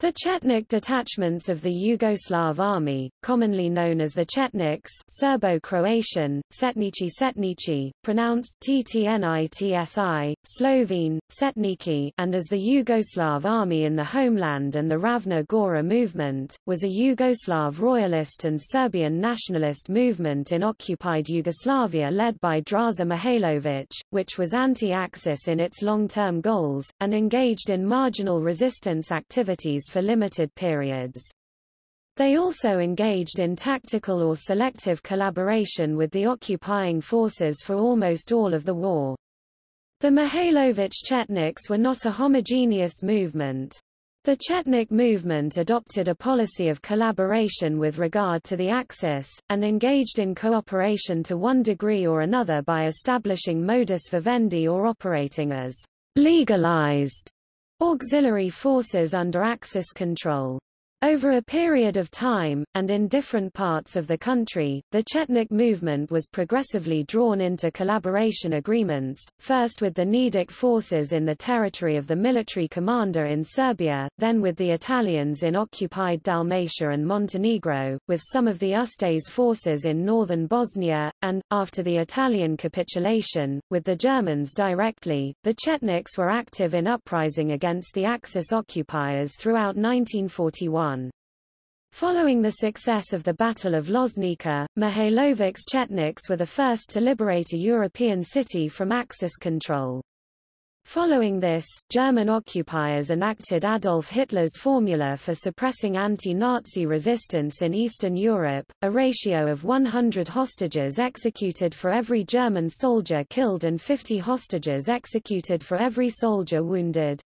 The Chetnik detachments of the Yugoslav army, commonly known as the Chetniks Serbo-Croatian, Setnici Setnici, pronounced Ttnitsi, Slovene, Setniki and as the Yugoslav army in the homeland and the Ravna Gora movement, was a Yugoslav royalist and Serbian nationalist movement in occupied Yugoslavia led by Draza Mihailovic, which was anti-Axis in its long-term goals, and engaged in marginal resistance activities for limited periods. They also engaged in tactical or selective collaboration with the occupying forces for almost all of the war. The Mihailovic Chetniks were not a homogeneous movement. The Chetnik movement adopted a policy of collaboration with regard to the Axis, and engaged in cooperation to one degree or another by establishing modus vivendi or operating as legalized auxiliary forces under Axis control. Over a period of time, and in different parts of the country, the Chetnik movement was progressively drawn into collaboration agreements, first with the Nedic forces in the territory of the military commander in Serbia, then with the Italians in occupied Dalmatia and Montenegro, with some of the Ustase forces in northern Bosnia, and, after the Italian capitulation, with the Germans directly. The Chetniks were active in uprising against the Axis occupiers throughout 1941. Following the success of the Battle of Loznica, Mihailovic's Chetniks were the first to liberate a European city from Axis control. Following this, German occupiers enacted Adolf Hitler's formula for suppressing anti-Nazi resistance in Eastern Europe, a ratio of 100 hostages executed for every German soldier killed and 50 hostages executed for every soldier wounded.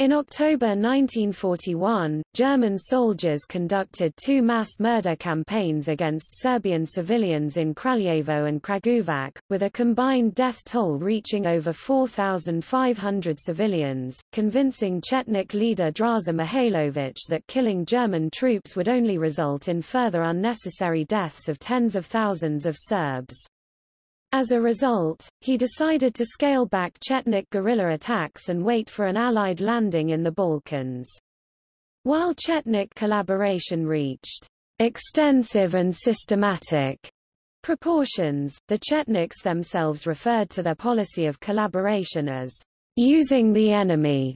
In October 1941, German soldiers conducted two mass murder campaigns against Serbian civilians in Kraljevo and Kragujevac, with a combined death toll reaching over 4,500 civilians, convincing Chetnik leader Draza Mihailovic that killing German troops would only result in further unnecessary deaths of tens of thousands of Serbs. As a result, he decided to scale back Chetnik guerrilla attacks and wait for an Allied landing in the Balkans. While Chetnik collaboration reached extensive and systematic proportions, the Chetniks themselves referred to their policy of collaboration as using the enemy.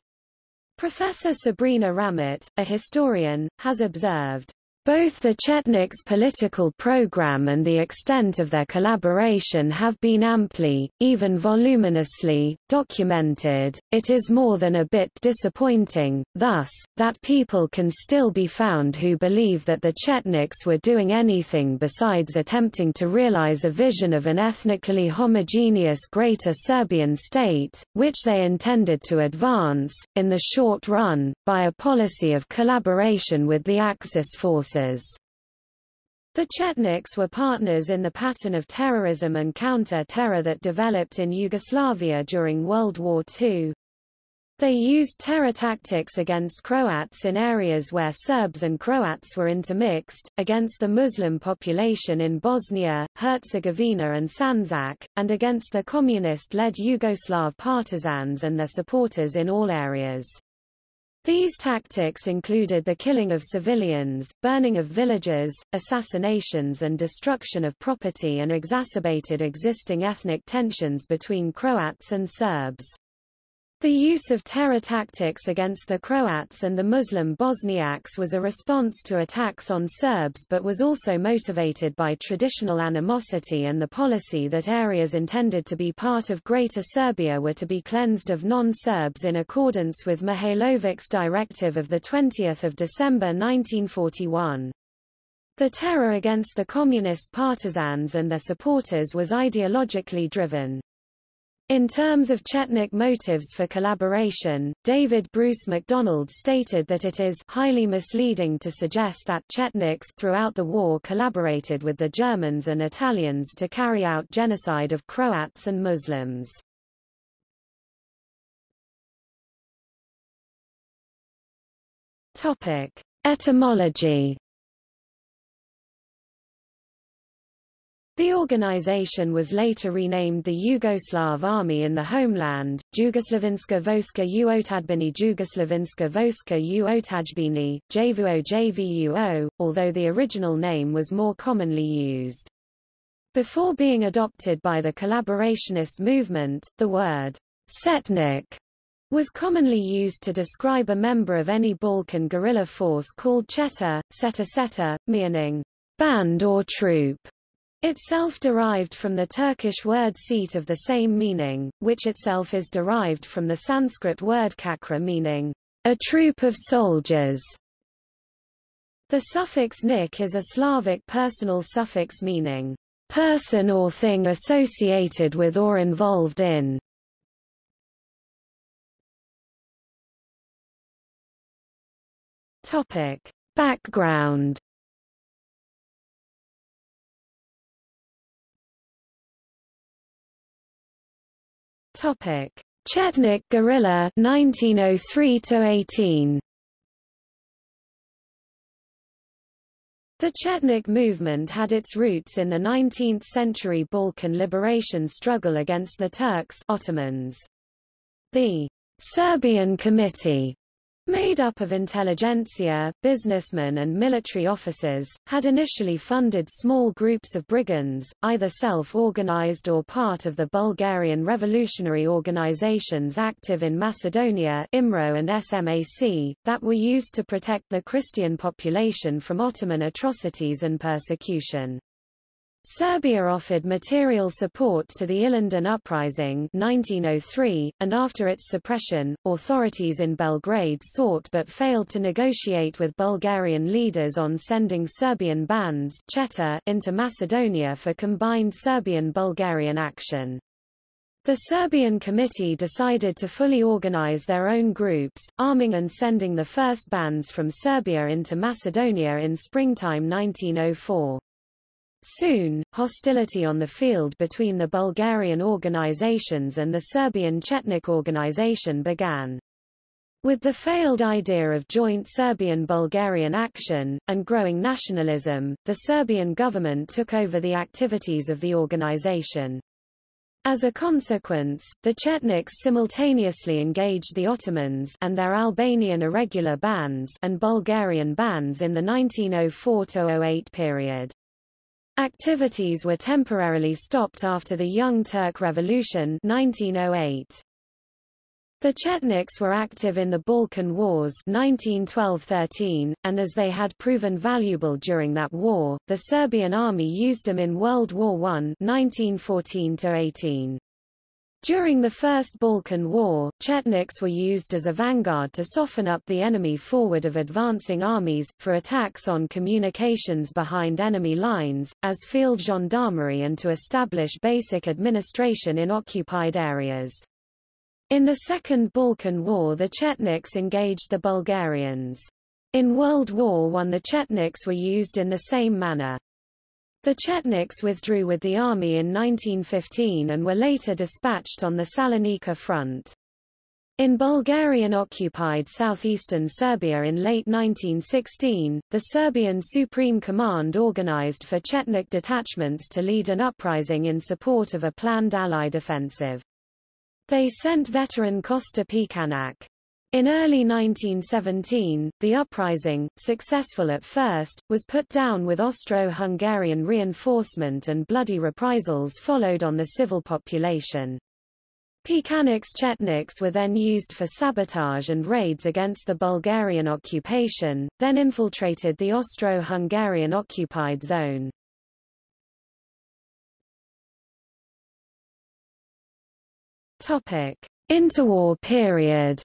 Professor Sabrina Ramet, a historian, has observed, both the Chetniks' political program and the extent of their collaboration have been amply, even voluminously, documented. It is more than a bit disappointing, thus, that people can still be found who believe that the Chetniks were doing anything besides attempting to realize a vision of an ethnically homogeneous Greater Serbian state, which they intended to advance, in the short run, by a policy of collaboration with the Axis forces forces. The Chetniks were partners in the pattern of terrorism and counter-terror that developed in Yugoslavia during World War II. They used terror tactics against Croats in areas where Serbs and Croats were intermixed, against the Muslim population in Bosnia, Herzegovina and Sandžak, and against the communist-led Yugoslav partisans and their supporters in all areas. These tactics included the killing of civilians, burning of villages, assassinations and destruction of property and exacerbated existing ethnic tensions between Croats and Serbs. The use of terror tactics against the Croats and the Muslim Bosniaks was a response to attacks on Serbs but was also motivated by traditional animosity and the policy that areas intended to be part of Greater Serbia were to be cleansed of non-Serbs in accordance with Mihailovic's directive of 20 December 1941. The terror against the communist partisans and their supporters was ideologically driven. In terms of Chetnik motives for collaboration, David Bruce MacDonald stated that it is highly misleading to suggest that Chetniks throughout the war collaborated with the Germans and Italians to carry out genocide of Croats and Muslims. Topic: Etymology The organization was later renamed the Yugoslav Army in the homeland, Jugoslavinska Vojska Uotadbini Jugoslavinska Vojska Uotadbini, JVUO JVUO, although the original name was more commonly used. Before being adopted by the collaborationist movement, the word setnik was commonly used to describe a member of any Balkan guerrilla force called cheta, seta seta, meaning band or troop itself derived from the Turkish word seat of the same meaning, which itself is derived from the Sanskrit word kakra meaning a troop of soldiers. The suffix nik is a Slavic personal suffix meaning person or thing associated with or involved in. Topic. Background Topic: Chetnik guerrilla 1903 to 18. The Chetnik movement had its roots in the 19th-century Balkan liberation struggle against the Turks Ottomans. The Serbian Committee made up of intelligentsia, businessmen and military officers, had initially funded small groups of brigands, either self-organized or part of the Bulgarian revolutionary organizations active in Macedonia IMRO and SMAC, that were used to protect the Christian population from Ottoman atrocities and persecution. Serbia offered material support to the Ilinden Uprising 1903, and after its suppression, authorities in Belgrade sought but failed to negotiate with Bulgarian leaders on sending Serbian bands Cheta into Macedonia for combined Serbian-Bulgarian action. The Serbian Committee decided to fully organize their own groups, arming and sending the first bands from Serbia into Macedonia in springtime 1904. Soon, hostility on the field between the Bulgarian organizations and the Serbian Chetnik organization began. With the failed idea of joint Serbian-Bulgarian action, and growing nationalism, the Serbian government took over the activities of the organization. As a consequence, the Chetniks simultaneously engaged the Ottomans and their Albanian irregular bands and Bulgarian bands in the 1904-08 period. Activities were temporarily stopped after the Young Turk Revolution 1908. The Chetniks were active in the Balkan Wars 1912-13, and as they had proven valuable during that war, the Serbian army used them in World War I 1914-18. During the First Balkan War, Chetniks were used as a vanguard to soften up the enemy forward of advancing armies, for attacks on communications behind enemy lines, as field gendarmerie and to establish basic administration in occupied areas. In the Second Balkan War the Chetniks engaged the Bulgarians. In World War I the Chetniks were used in the same manner. The Chetniks withdrew with the army in 1915 and were later dispatched on the Salonika front. In Bulgarian-occupied southeastern Serbia in late 1916, the Serbian Supreme Command organized for Chetnik detachments to lead an uprising in support of a planned Allied offensive. They sent veteran Kosta Pećanac, in early 1917, the uprising, successful at first, was put down with Austro-Hungarian reinforcement and bloody reprisals followed on the civil population. Pećanac's Chetniks were then used for sabotage and raids against the Bulgarian occupation, then infiltrated the Austro-Hungarian occupied zone. Interwar period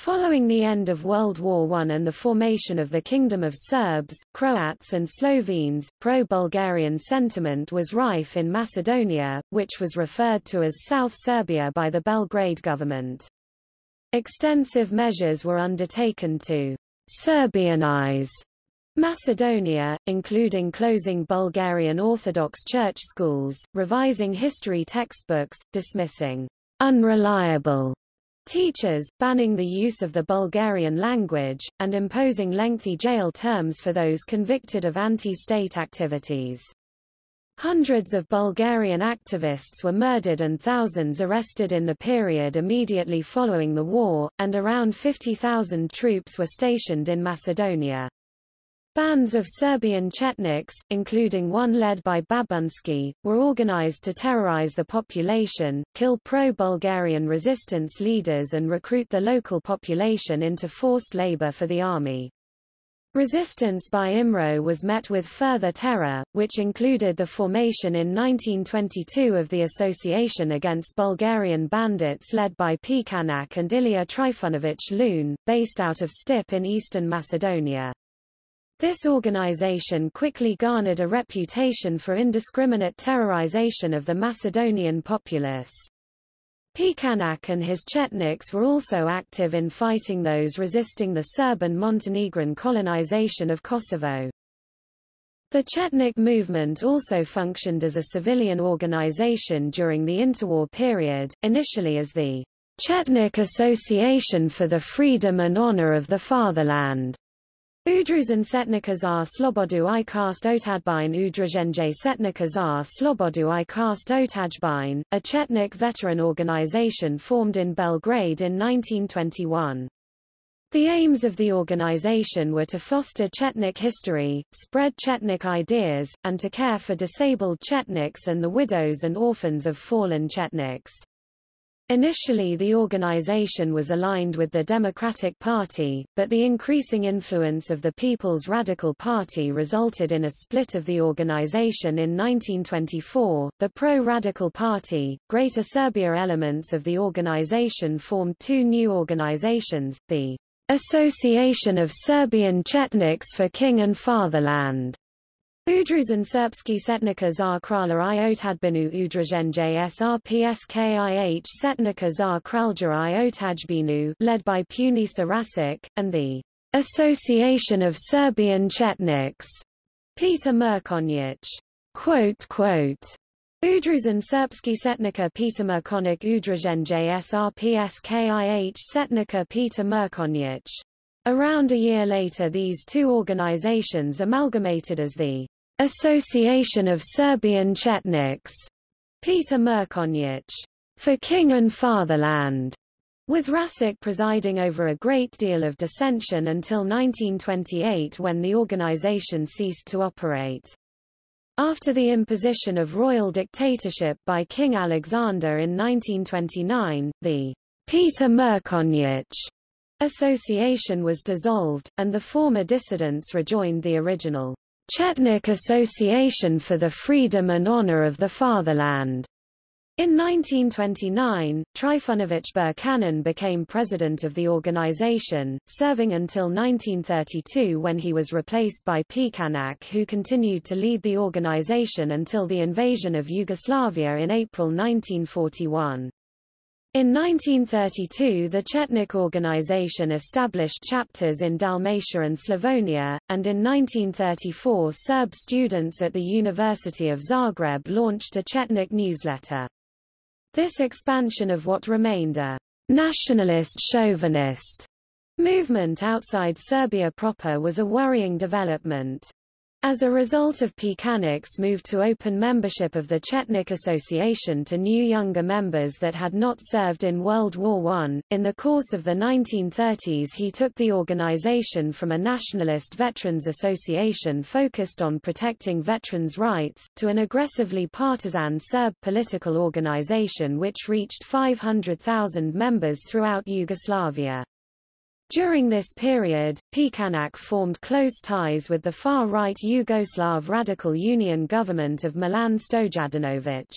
Following the end of World War I and the formation of the Kingdom of Serbs, Croats and Slovenes, pro-Bulgarian sentiment was rife in Macedonia, which was referred to as South Serbia by the Belgrade government. Extensive measures were undertaken to Serbianize Macedonia, including closing Bulgarian Orthodox church schools, revising history textbooks, dismissing unreliable teachers, banning the use of the Bulgarian language, and imposing lengthy jail terms for those convicted of anti-state activities. Hundreds of Bulgarian activists were murdered and thousands arrested in the period immediately following the war, and around 50,000 troops were stationed in Macedonia. Bands of Serbian Chetniks, including one led by Babunski, were organized to terrorize the population, kill pro-Bulgarian resistance leaders and recruit the local population into forced labor for the army. Resistance by IMRO was met with further terror, which included the formation in 1922 of the Association Against Bulgarian Bandits led by Pećanac and Ilya Trifunovich Lune, based out of Stip in eastern Macedonia. This organization quickly garnered a reputation for indiscriminate terrorization of the Macedonian populace. Pećanac and his Chetniks were also active in fighting those resisting the Serb and Montenegrin colonization of Kosovo. The Chetnik movement also functioned as a civilian organization during the interwar period, initially as the Chetnik Association for the Freedom and Honor of the Fatherland. Udruzen Setnika za Slobodu i Kast Otadbine Udruženje Setnika Slobodu i Kast Otadbine, a Chetnik veteran organization formed in Belgrade in 1921. The aims of the organization were to foster Chetnik history, spread Chetnik ideas, and to care for disabled Chetniks and the widows and orphans of fallen Chetniks. Initially the organization was aligned with the Democratic Party, but the increasing influence of the People's Radical Party resulted in a split of the organization in 1924. The pro-Radical Party, Greater Serbia elements of the organization formed two new organizations, the Association of Serbian Chetniks for King and Fatherland Udruzen Srpski Setnika za kralja i otadbinu Udruženje SRPSKIH Setnika za kralja i otajbinu led by Punisa Rasic, and the Association of Serbian Chetniks, Peter Mrkonjic. Quote, quote, Udruzen Srpski Setnika Peter Mrkonjic Udruženje SRPSKIH Setnika Peter Mrkonjic. Around a year later these two organizations amalgamated as the Association of Serbian Chetniks, Peter Mrkonjic, for King and Fatherland, with Rasic presiding over a great deal of dissension until 1928 when the organization ceased to operate. After the imposition of royal dictatorship by King Alexander in 1929, the Peter Mrkonjic association was dissolved, and the former dissidents rejoined the original Chetnik Association for the Freedom and Honor of the Fatherland. In 1929, Trifunovich Birčanin became president of the organization, serving until 1932 when he was replaced by Pećanac who continued to lead the organization until the invasion of Yugoslavia in April 1941. In 1932 the Chetnik organization established chapters in Dalmatia and Slavonia, and in 1934 Serb students at the University of Zagreb launched a Chetnik newsletter. This expansion of what remained a nationalist chauvinist movement outside Serbia proper was a worrying development. As a result of Pećanac's move to open membership of the Chetnik Association to new younger members that had not served in World War I, in the course of the 1930s he took the organization from a nationalist veterans association focused on protecting veterans' rights, to an aggressively partisan Serb political organization which reached 500,000 members throughout Yugoslavia. During this period, Pećanac formed close ties with the far-right Yugoslav Radical Union government of Milan Stojadinovic.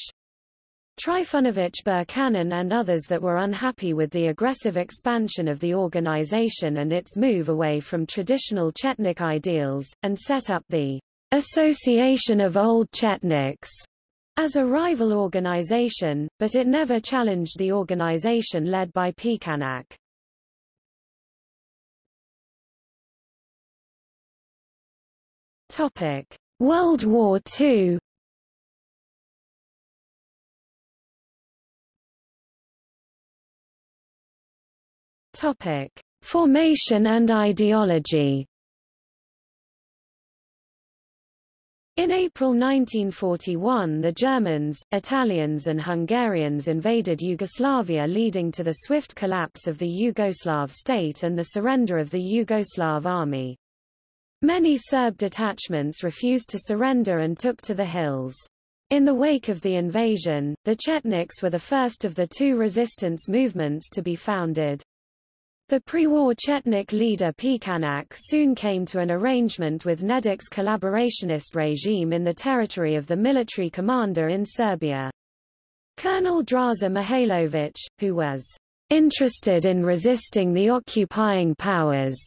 Trifunovich Birčanin and others that were unhappy with the aggressive expansion of the organization and its move away from traditional Chetnik ideals, and set up the Association of Old Chetniks as a rival organization, but it never challenged the organization led by Pećanac. Topic: World War II. Topic. Formation and ideology In April 1941 the Germans, Italians and Hungarians invaded Yugoslavia leading to the swift collapse of the Yugoslav state and the surrender of the Yugoslav army. Many Serb detachments refused to surrender and took to the hills. In the wake of the invasion, the Chetniks were the first of the two resistance movements to be founded. The pre-war Chetnik leader Pećanac soon came to an arrangement with Nedic's collaborationist regime in the territory of the military commander in Serbia. Colonel Draza Mihailović, who was interested in resisting the occupying powers,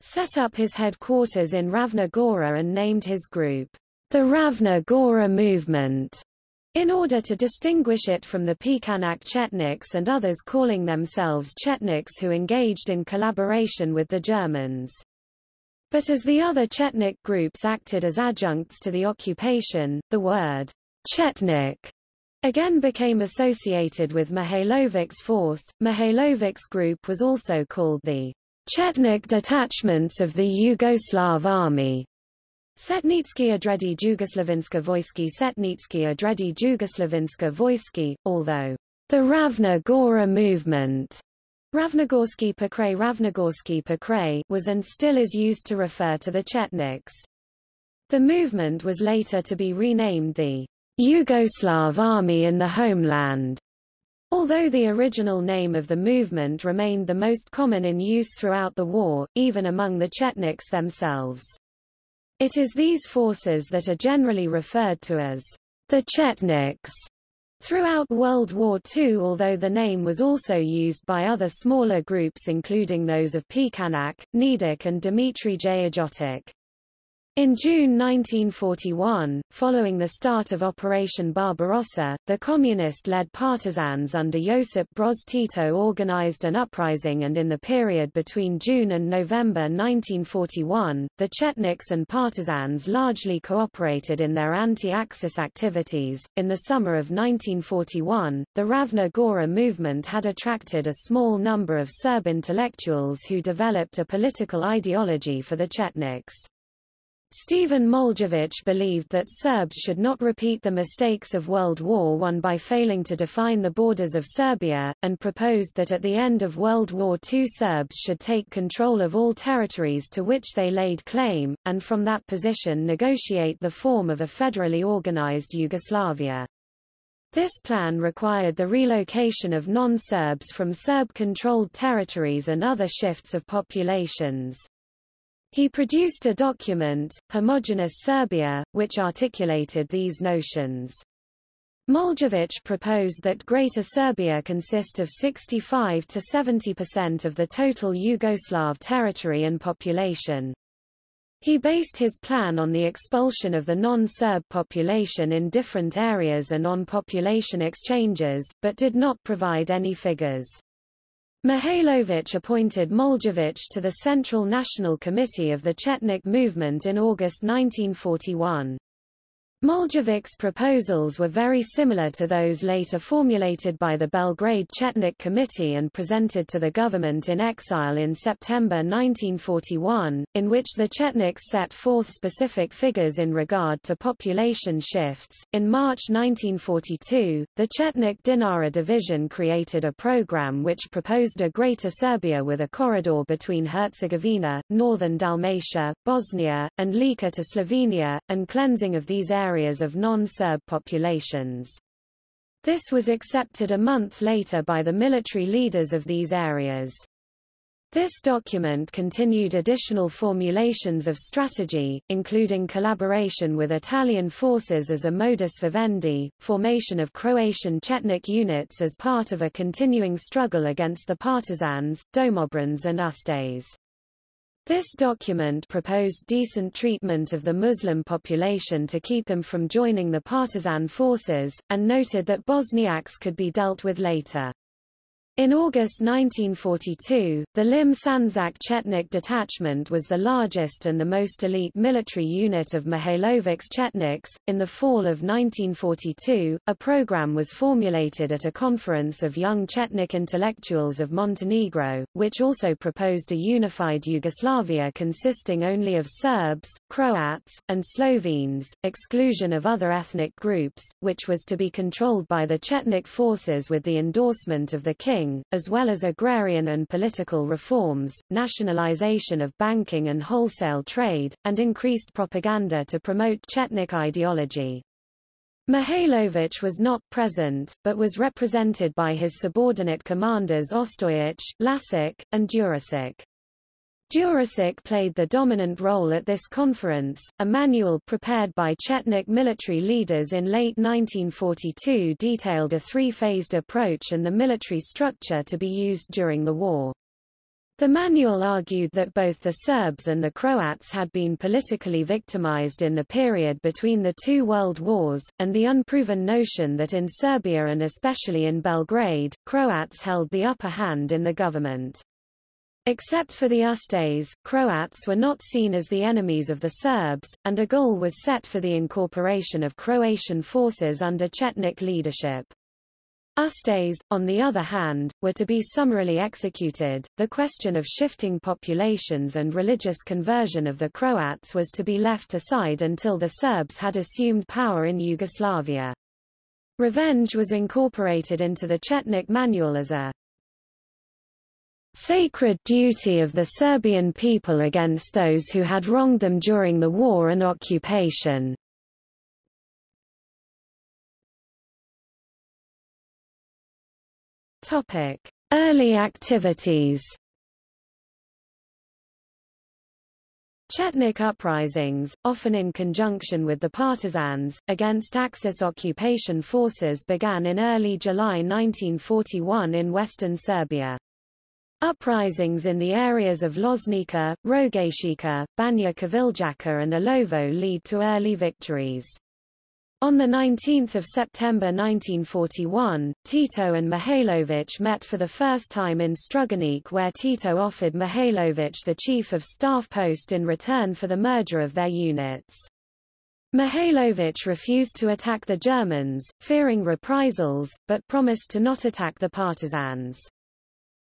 set up his headquarters in Ravna Gora and named his group the Ravna Gora Movement in order to distinguish it from the Pećanac Chetniks and others calling themselves Chetniks who engaged in collaboration with the Germans. But as the other Chetnik groups acted as adjuncts to the occupation, the word Chetnik again became associated with Mihailovic's force. Mihailovic's group was also called the Chetnik detachments of the Yugoslav army. Setnitsky Odredi Jugoslavinska Vojski Setnitsky Odredi Jugoslavinska Vojski, although the Ravna Gora movement Ravnogorsky Pokray Ravnogorsky Pokray was and still is used to refer to the Chetniks. The movement was later to be renamed the Yugoslav Army in the Homeland. Although the original name of the movement remained the most common in use throughout the war, even among the Chetniks themselves. It is these forces that are generally referred to as the Chetniks. Throughout World War II although the name was also used by other smaller groups including those of Pećanac, Nedic and Dmitry Jayajotich. In June 1941, following the start of Operation Barbarossa, the communist-led partisans under Josip Broz Tito organized an uprising and in the period between June and November 1941, the Chetniks and partisans largely cooperated in their anti-Axis activities. In the summer of 1941, the Ravna Gora movement had attracted a small number of Serb intellectuals who developed a political ideology for the Chetniks. Stephen Moljević believed that Serbs should not repeat the mistakes of World War I by failing to define the borders of Serbia, and proposed that at the end of World War II Serbs should take control of all territories to which they laid claim, and from that position negotiate the form of a federally organized Yugoslavia. This plan required the relocation of non-Serbs from Serb-controlled territories and other shifts of populations. He produced a document, Homogeneous Serbia, which articulated these notions. Moljević proposed that Greater Serbia consist of 65 to 70% of the total Yugoslav territory and population. He based his plan on the expulsion of the non-Serb population in different areas and on population exchanges, but did not provide any figures. Mihailović appointed Moljević to the Central National Committee of the Chetnik movement in August 1941. Moljevic's proposals were very similar to those later formulated by the Belgrade Chetnik Committee and presented to the government in exile in September 1941, in which the Chetniks set forth specific figures in regard to population shifts. In March 1942, the Chetnik Dinara division created a program which proposed a Greater Serbia with a corridor between Herzegovina, northern Dalmatia, Bosnia, and Lika to Slovenia, and cleansing of these areas areas of non-Serb populations. This was accepted a month later by the military leaders of these areas. This document continued additional formulations of strategy, including collaboration with Italian forces as a modus vivendi, formation of Croatian Chetnik units as part of a continuing struggle against the partisans, Domobrans and Ustaše. This document proposed decent treatment of the Muslim population to keep them from joining the partisan forces, and noted that Bosniaks could be dealt with later. In August 1942, the Lim Sanzak Chetnik Detachment was the largest and the most elite military unit of Mihailovic's Chetniks. In the fall of 1942, a program was formulated at a conference of young Chetnik intellectuals of Montenegro, which also proposed a unified Yugoslavia consisting only of Serbs, Croats, and Slovenes, exclusion of other ethnic groups, which was to be controlled by the Chetnik forces with the endorsement of the king as well as agrarian and political reforms, nationalization of banking and wholesale trade, and increased propaganda to promote Chetnik ideology. Mihailovich was not present, but was represented by his subordinate commanders Ostojic, Lasic, and Đurišić. Đurišić played the dominant role at this conference. A manual prepared by Chetnik military leaders in late 1942 detailed a three-phased approach and the military structure to be used during the war. The manual argued that both the Serbs and the Croats had been politically victimized in the period between the two world wars, and the unproven notion that in Serbia and especially in Belgrade, Croats held the upper hand in the government. Except for the Ustase, Croats were not seen as the enemies of the Serbs, and a goal was set for the incorporation of Croatian forces under Chetnik leadership. Ustase, on the other hand, were to be summarily executed. The question of shifting populations and religious conversion of the Croats was to be left aside until the Serbs had assumed power in Yugoslavia. Revenge was incorporated into the Chetnik manual as a sacred duty of the Serbian people against those who had wronged them during the war and occupation. Early activities Chetnik uprisings, often in conjunction with the partisans, against Axis occupation forces began in early July 1941 in western Serbia. Uprisings in the areas of Loznica, Rogajčica, Banja Koviljača and Ilovo lead to early victories. On 19 September 1941, Tito and Mihailovic met for the first time in Struganik where Tito offered Mihailovic the chief of staff post in return for the merger of their units. Mihailovic refused to attack the Germans, fearing reprisals, but promised to not attack the partisans.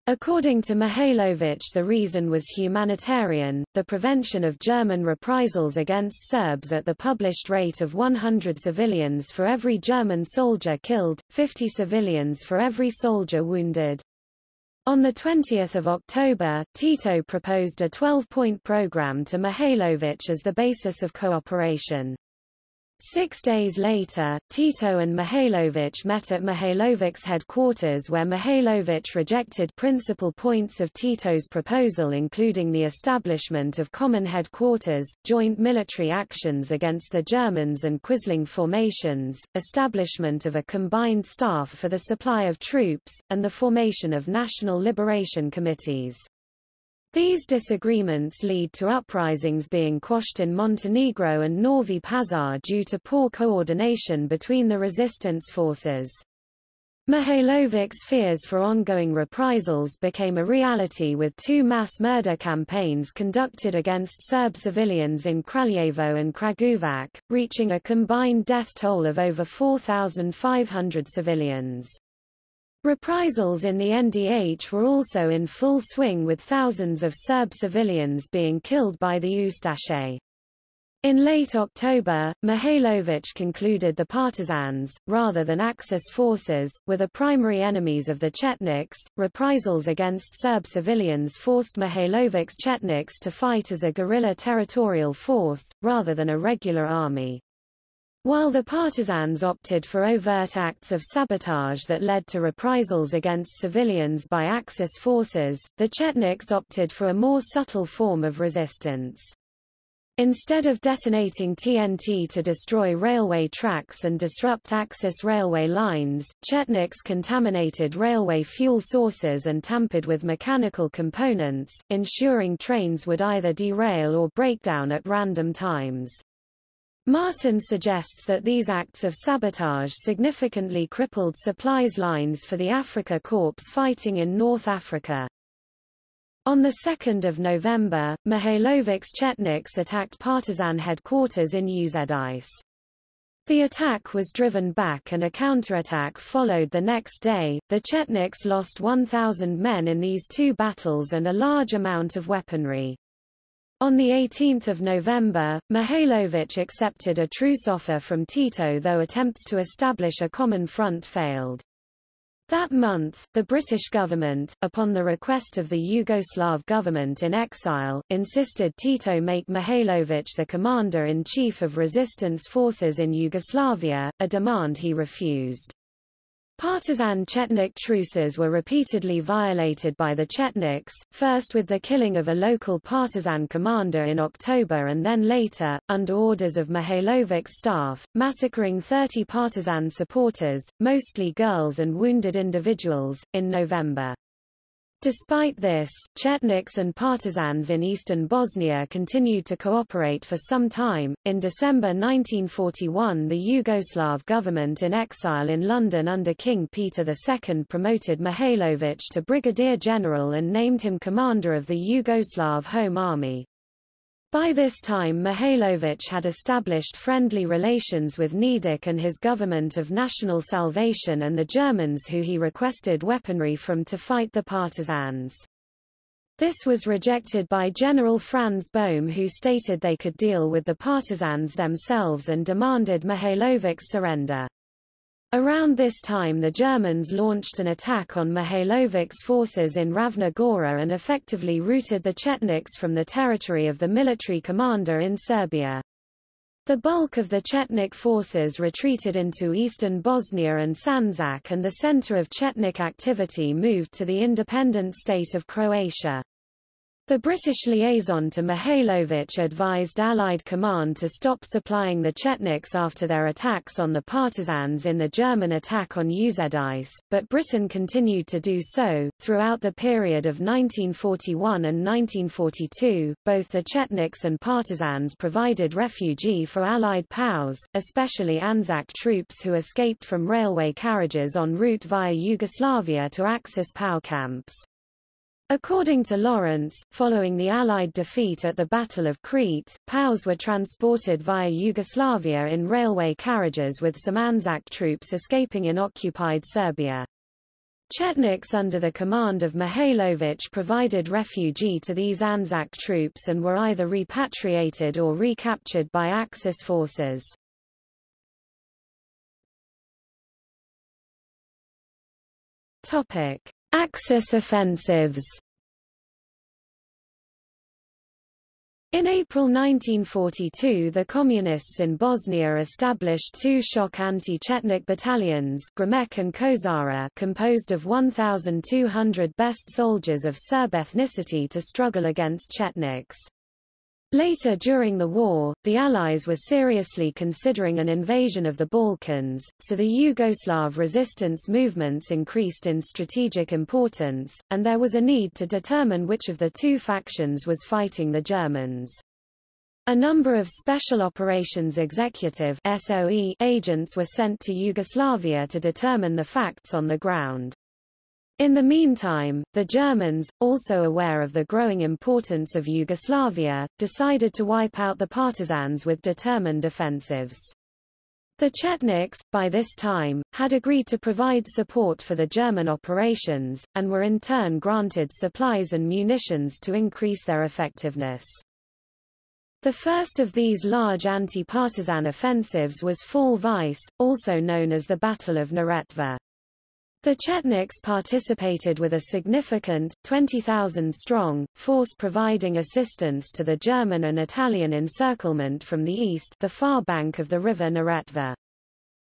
According to Mihailovic the reason was humanitarian, the prevention of German reprisals against Serbs at the published rate of 100 civilians for every German soldier killed, 50 civilians for every soldier wounded. On 20 October, Tito proposed a 12-point program to Mihailovic as the basis of cooperation. Six days later, Tito and Mihailovic met at Mihailovic's headquarters where Mihailovic rejected principal points of Tito's proposal including the establishment of common headquarters, joint military actions against the Germans and Quisling formations, establishment of a combined staff for the supply of troops, and the formation of national liberation committees. These disagreements lead to uprisings being quashed in Montenegro and Novi Pazar due to poor coordination between the resistance forces. Mihailovic's fears for ongoing reprisals became a reality with two mass murder campaigns conducted against Serb civilians in Kraljevo and Kragujevac, reaching a combined death toll of over 4,500 civilians. Reprisals in the NDH were also in full swing with thousands of Serb civilians being killed by the Ustaše. In late October, Mihailovic concluded the partisans, rather than Axis forces, were the primary enemies of the Chetniks. Reprisals against Serb civilians forced Mihailovic's Chetniks to fight as a guerrilla territorial force, rather than a regular army. While the partisans opted for overt acts of sabotage that led to reprisals against civilians by Axis forces, the Chetniks opted for a more subtle form of resistance. Instead of detonating TNT to destroy railway tracks and disrupt Axis railway lines, Chetniks contaminated railway fuel sources and tampered with mechanical components, ensuring trains would either derail or break down at random times. Martin suggests that these acts of sabotage significantly crippled supplies lines for the Africa Corps fighting in North Africa. On 2 November, Mihailovic's Chetniks attacked partisan headquarters in Uzedis. The attack was driven back and a counterattack followed the next day. The Chetniks lost 1,000 men in these two battles and a large amount of weaponry. On 18 November, Mihailovic accepted a truce offer from Tito though attempts to establish a common front failed. That month, the British government, upon the request of the Yugoslav government in exile, insisted Tito make Mihailovic the commander-in-chief of resistance forces in Yugoslavia, a demand he refused. Partisan Chetnik truces were repeatedly violated by the Chetniks, first with the killing of a local partisan commander in October and then later, under orders of Mihailovic's staff, massacring 30 partisan supporters, mostly girls and wounded individuals, in November. Despite this, Chetniks and partisans in eastern Bosnia continued to cooperate for some time. In December 1941, the Yugoslav government in exile in London under King Peter II promoted Mihailovic to brigadier general and named him commander of the Yugoslav Home Army. By this time Mihailovic had established friendly relations with Nedic and his government of National Salvation and the Germans who he requested weaponry from to fight the partisans. This was rejected by General Franz Bohm who stated they could deal with the partisans themselves and demanded Mihailovic's surrender. Around this time the Germans launched an attack on Mihailovic's forces in Ravna Gora and effectively routed the Chetniks from the territory of the military commander in Serbia. The bulk of the Chetnik forces retreated into eastern Bosnia and Sandžak and the center of Chetnik activity moved to the independent state of Croatia. The British liaison to Mihailovic advised Allied command to stop supplying the Chetniks after their attacks on the partisans in the German attack on Uzedis, but Britain continued to do so. Throughout the period of 1941 and 1942, both the Chetniks and partisans provided refugee for Allied POWs, especially Anzac troops who escaped from railway carriages en route via Yugoslavia to Axis POW camps. According to Lawrence, following the Allied defeat at the Battle of Crete, POWs were transported via Yugoslavia in railway carriages with some Anzac troops escaping in occupied Serbia. Chetniks under the command of Mihailovic provided refugee to these Anzac troops and were either repatriated or recaptured by Axis forces. Topic. Axis offensives In April 1942 the Communists in Bosnia established two shock anti-Chetnik battalions Gramek and Kozara composed of 1,200 best soldiers of Serb ethnicity to struggle against Chetniks. Later during the war, the Allies were seriously considering an invasion of the Balkans, so the Yugoslav resistance movements increased in strategic importance, and there was a need to determine which of the two factions was fighting the Germans. A number of Special Operations Executive SOE agents were sent to Yugoslavia to determine the facts on the ground. In the meantime, the Germans, also aware of the growing importance of Yugoslavia, decided to wipe out the partisans with determined offensives. The Chetniks, by this time, had agreed to provide support for the German operations, and were in turn granted supplies and munitions to increase their effectiveness. The first of these large anti-partisan offensives was Fall Weiss, also known as the Battle of Neretva. The Chetniks participated with a significant, 20,000-strong, force providing assistance to the German and Italian encirclement from the east the far bank of the river Neretva.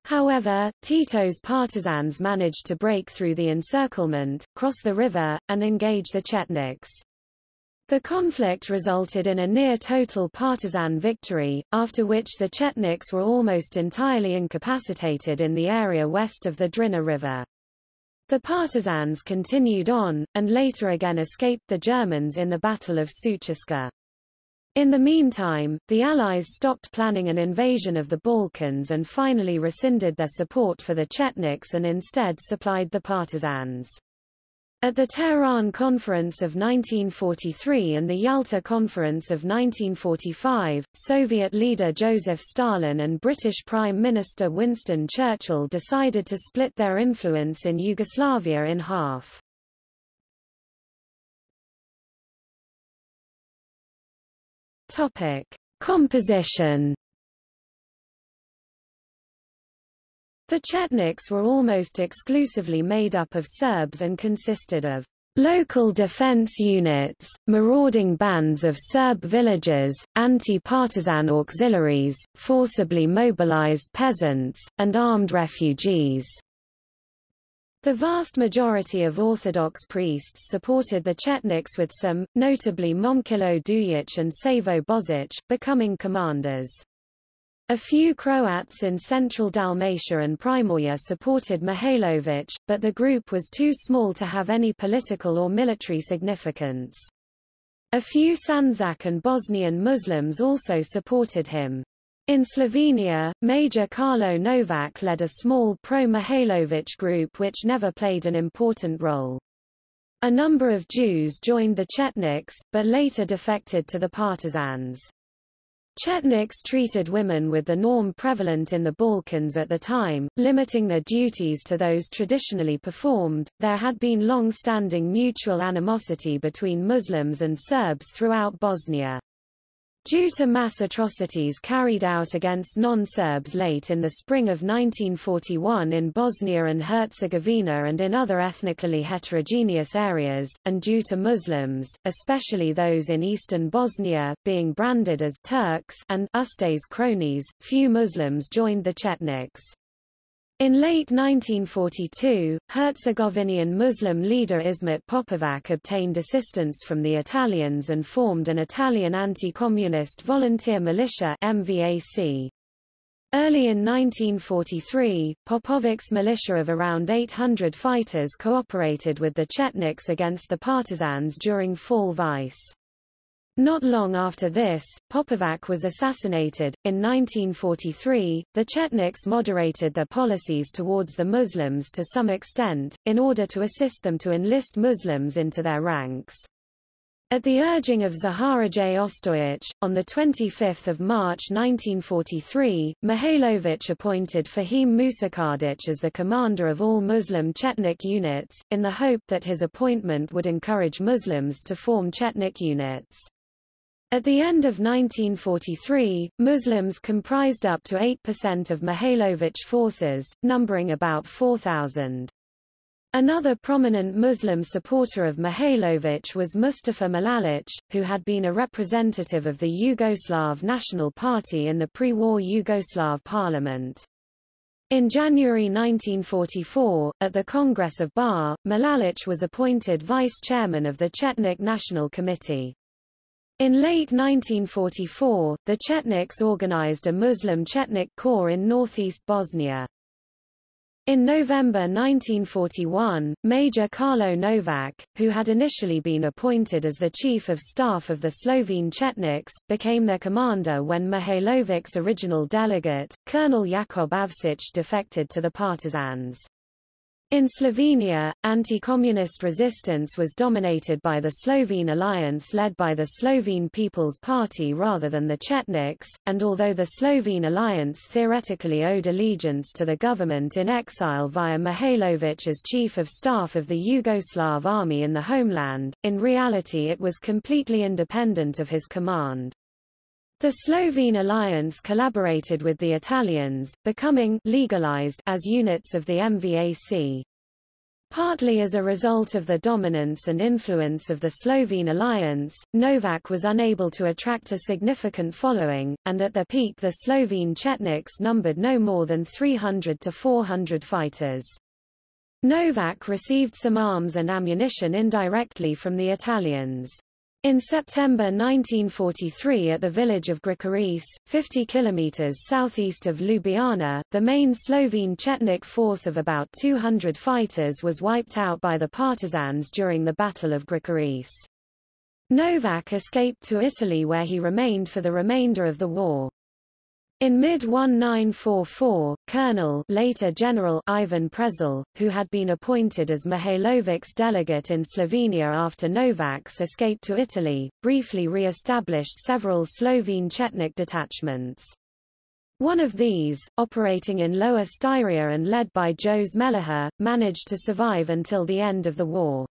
However, Tito's partisans managed to break through the encirclement, cross the river, and engage the Chetniks. The conflict resulted in a near-total partisan victory, after which the Chetniks were almost entirely incapacitated in the area west of the Drina River. The partisans continued on, and later again escaped the Germans in the Battle of Sutjeska. In the meantime, the Allies stopped planning an invasion of the Balkans and finally rescinded their support for the Chetniks and instead supplied the partisans. At the Tehran Conference of 1943 and the Yalta Conference of 1945, Soviet leader Joseph Stalin and British Prime Minister Winston Churchill decided to split their influence in Yugoslavia in half. Topic: Composition. The Chetniks were almost exclusively made up of Serbs and consisted of local defense units, marauding bands of Serb villages, anti-partisan auxiliaries, forcibly mobilized peasants, and armed refugees. The vast majority of Orthodox priests supported the Chetniks with some, notably Momčilo Dujic and Savo Bozic, becoming commanders. A few Croats in central Dalmatia and Primorje supported Mihailovic, but the group was too small to have any political or military significance. A few Sandžak and Bosnian Muslims also supported him. In Slovenia, Major Carlo Novak led a small pro-Mihailovic group which never played an important role. A number of Jews joined the Chetniks, but later defected to the partisans. Chetniks treated women with the norm prevalent in the Balkans at the time, limiting their duties to those traditionally performed. There had been long-standing mutual animosity between Muslims and Serbs throughout Bosnia. Due to mass atrocities carried out against non-Serbs late in the spring of 1941 in Bosnia and Herzegovina and in other ethnically heterogeneous areas, and due to Muslims, especially those in eastern Bosnia, being branded as Turks and Ustaše cronies, few Muslims joined the Chetniks. In late 1942, Herzegovinian Muslim leader Ismet Popovac obtained assistance from the Italians and formed an Italian anti-communist volunteer militia MVAC. Early in 1943, Popovac's militia of around 800 fighters cooperated with the Chetniks against the partisans during Fall Weiss. Not long after this, Popovac was assassinated. In 1943, the Chetniks moderated their policies towards the Muslims to some extent, in order to assist them to enlist Muslims into their ranks. At the urging of Zaharije Ostojic, on 25 March 1943, Mihailovic appointed Fahim Musakadic as the commander of all Muslim Chetnik units, in the hope that his appointment would encourage Muslims to form Chetnik units. At the end of 1943, Muslims comprised up to 8% of Mihailovic forces, numbering about 4,000. Another prominent Muslim supporter of Mihailovic was Mustafa Mladic, who had been a representative of the Yugoslav National Party in the pre-war Yugoslav parliament. In January 1944, at the Congress of Bar, Mladic was appointed vice-chairman of the Chetnik National Committee. In late 1944, the Chetniks organized a Muslim Chetnik Corps in northeast Bosnia. In November 1941, Major Carlo Novak, who had initially been appointed as the chief of staff of the Slovene Chetniks, became their commander when Mihailovic's original delegate, Colonel Jakob Avčić defected to the partisans. In Slovenia, anti-communist resistance was dominated by the Slovene alliance led by the Slovene People's Party rather than the Chetniks, and although the Slovene alliance theoretically owed allegiance to the government in exile via Mihailovic as chief of staff of the Yugoslav army in the homeland, in reality it was completely independent of his command. The Slovene alliance collaborated with the Italians, becoming legalized as units of the MVAC. Partly as a result of the dominance and influence of the Slovene alliance, Novak was unable to attract a significant following, and at their peak the Slovene Chetniks numbered no more than 300 to 400 fighters. Novak received some arms and ammunition indirectly from the Italians. In September 1943 at the village of Grčarice, 50 kilometers southeast of Ljubljana, the main Slovene Chetnik force of about 200 fighters was wiped out by the partisans during the Battle of Grčarice. Novak escaped to Italy where he remained for the remainder of the war. In mid-1944, Colonel later General Ivan Prezel, who had been appointed as Mihailovic's delegate in Slovenia after Novak's escape to Italy, briefly re-established several Slovene Chetnik detachments. One of these, operating in Lower Styria and led by Jos Meliha, managed to survive until the end of the war.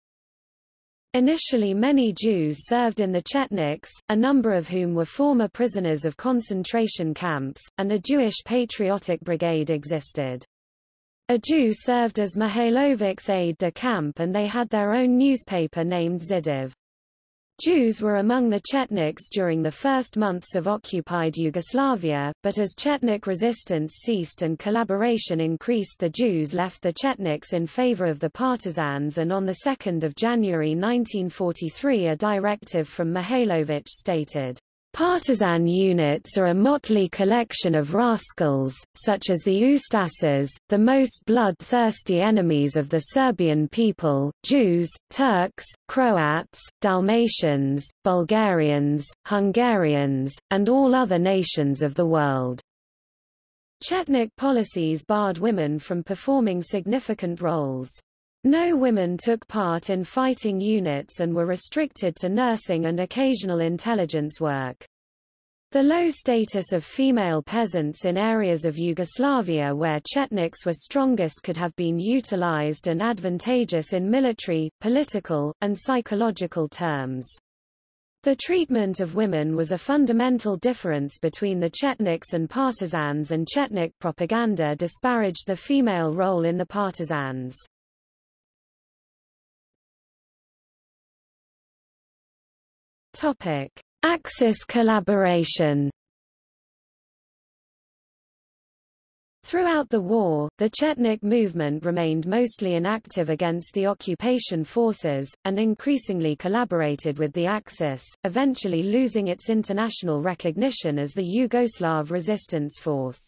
Initially many Jews served in the Chetniks, a number of whom were former prisoners of concentration camps, and a Jewish patriotic brigade existed. A Jew served as Mihailovic's aide de camp and they had their own newspaper named Zhidiv. Jews were among the Chetniks during the first months of occupied Yugoslavia, but as Chetnik resistance ceased and collaboration increased the Jews left the Chetniks in favor of the partisans and on 2 January 1943 a directive from Mihailovic stated, Partisan units are a motley collection of rascals, such as the Ustasas, the most bloodthirsty enemies of the Serbian people, Jews, Turks, Croats, Dalmatians, Bulgarians, Hungarians, and all other nations of the world. Chetnik policies barred women from performing significant roles. No women took part in fighting units and were restricted to nursing and occasional intelligence work. The low status of female peasants in areas of Yugoslavia where Chetniks were strongest could have been utilized and advantageous in military, political, and psychological terms. The treatment of women was a fundamental difference between the Chetniks and partisans and Chetnik propaganda disparaged the female role in the partisans. Topic: Axis collaboration. Throughout the war, the Chetnik movement remained mostly inactive against the occupation forces, and increasingly collaborated with the Axis, eventually losing its international recognition as the Yugoslav resistance force.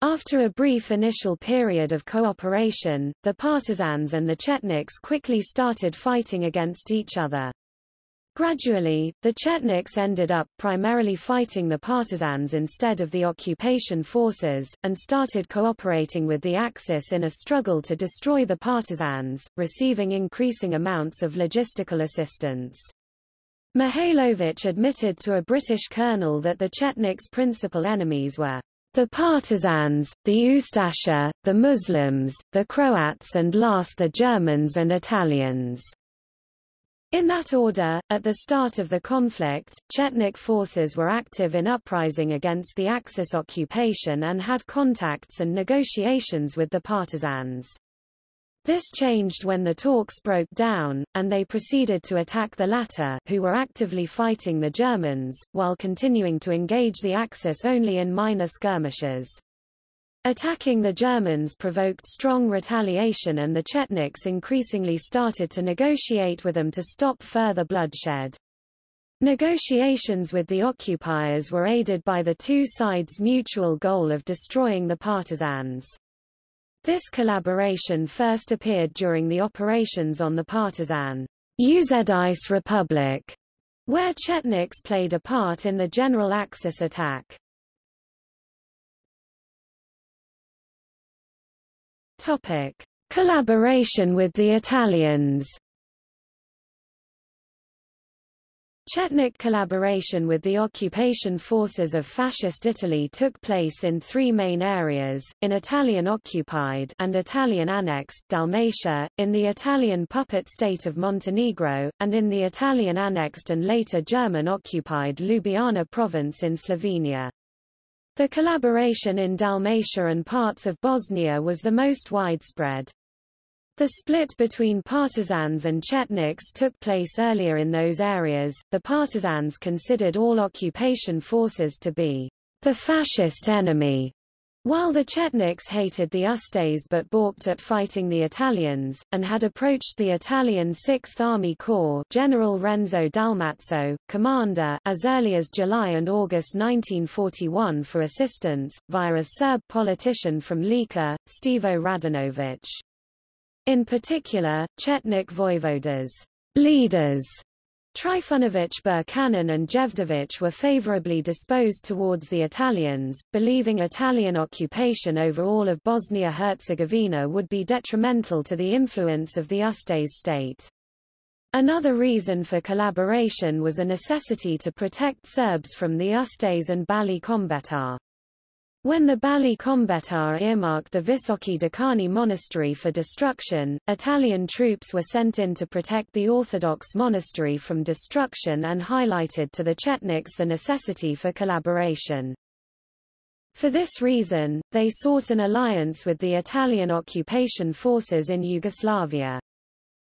After a brief initial period of cooperation, the partisans and the Chetniks quickly started fighting against each other. Gradually, the Chetniks ended up primarily fighting the partisans instead of the occupation forces, and started cooperating with the Axis in a struggle to destroy the partisans, receiving increasing amounts of logistical assistance. Mihailovic admitted to a British colonel that the Chetniks' principal enemies were the partisans, the Ustasha, the Muslims, the Croats and last the Germans and Italians. In that order, at the start of the conflict, Chetnik forces were active in uprising against the Axis occupation and had contacts and negotiations with the partisans. This changed when the talks broke down, and they proceeded to attack the latter who were actively fighting the Germans, while continuing to engage the Axis only in minor skirmishes. Attacking the Germans provoked strong retaliation and the Chetniks increasingly started to negotiate with them to stop further bloodshed. Negotiations with the occupiers were aided by the two sides' mutual goal of destroying the partisans. This collaboration first appeared during the operations on the partisan Užice Republic, where Chetniks played a part in the General Axis attack. Topic: Collaboration with the Italians. Chetnik collaboration with the occupation forces of Fascist Italy took place in three main areas, in Italian-occupied and Italian-annexed Dalmatia, in the Italian puppet state of Montenegro, and in the Italian-annexed and later German-occupied Ljubljana province in Slovenia. The collaboration in Dalmatia and parts of Bosnia was the most widespread. The split between partisans and Chetniks took place earlier in those areas. The partisans considered all occupation forces to be the fascist enemy, while the Chetniks hated the Ustaše but balked at fighting the Italians, and had approached the Italian Sixth Army Corps General Renzo Dalmazzo, commander, as early as July and August 1941 for assistance, via a Serb politician from Lika, Stevo Radanovic. In particular, Chetnik voivodas leaders Trifunović Birčanin and Jevdović were favorably disposed towards the Italians, believing Italian occupation over all of Bosnia-Herzegovina would be detrimental to the influence of the Ustaše state. Another reason for collaboration was a necessity to protect Serbs from the Ustaše and Balli Kombetar. When the Balli Kombetar earmarked the Visoki Dečani monastery for destruction, Italian troops were sent in to protect the Orthodox monastery from destruction and highlighted to the Chetniks the necessity for collaboration. For this reason, they sought an alliance with the Italian occupation forces in Yugoslavia.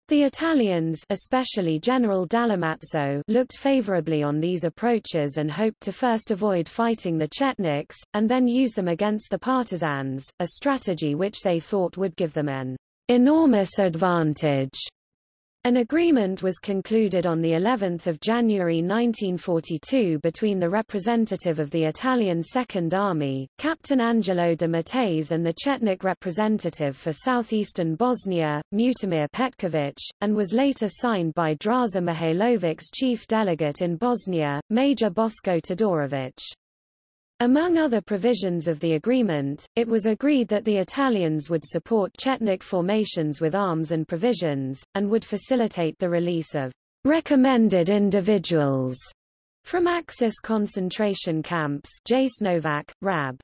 The Italians especially General Dalmazzo looked favorably on these approaches and hoped to first avoid fighting the Chetniks, and then use them against the partisans, a strategy which they thought would give them an enormous advantage. An agreement was concluded on the 11th of January 1942 between the representative of the Italian Second Army, Captain Angelo de Matteis and the Chetnik representative for southeastern Bosnia, Mutimir Petković, and was later signed by Draza Mihailovic's chief delegate in Bosnia, Major Bosko Todorović. Among other provisions of the agreement, it was agreed that the Italians would support Chetnik formations with arms and provisions, and would facilitate the release of recommended individuals from Axis concentration camps Jasenovac, Rab.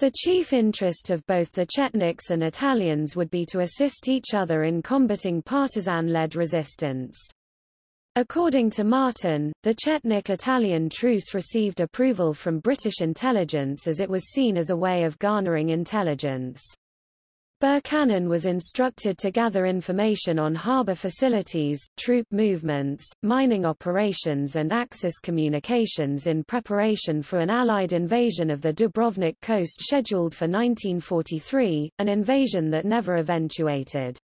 The chief interest of both the Chetniks and Italians would be to assist each other in combating partisan-led resistance. According to Martin, the Chetnik-Italian truce received approval from British intelligence as it was seen as a way of garnering intelligence. Birčanin was instructed to gather information on harbour facilities, troop movements, mining operations and Axis communications in preparation for an Allied invasion of the Dubrovnik coast scheduled for 1943, an invasion that never eventuated.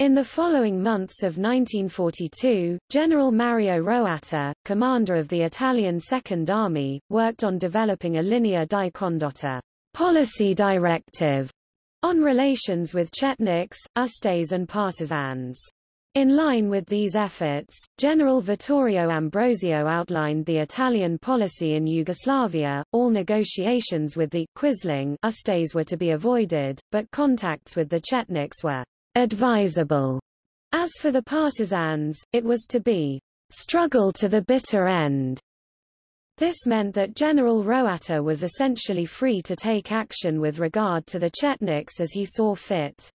In the following months of 1942, General Mario Roatta, commander of the Italian Second Army, worked on developing a linea di condotta policy directive on relations with Chetniks, Ustaše and partisans. In line with these efforts, General Vittorio Ambrosio outlined the Italian policy in Yugoslavia. All negotiations with the Quisling Ustaše were to be avoided, but contacts with the Chetniks were advisable. As for the partisans, it was to be struggle to the bitter end. This meant that General Roatta was essentially free to take action with regard to the Chetniks as he saw fit.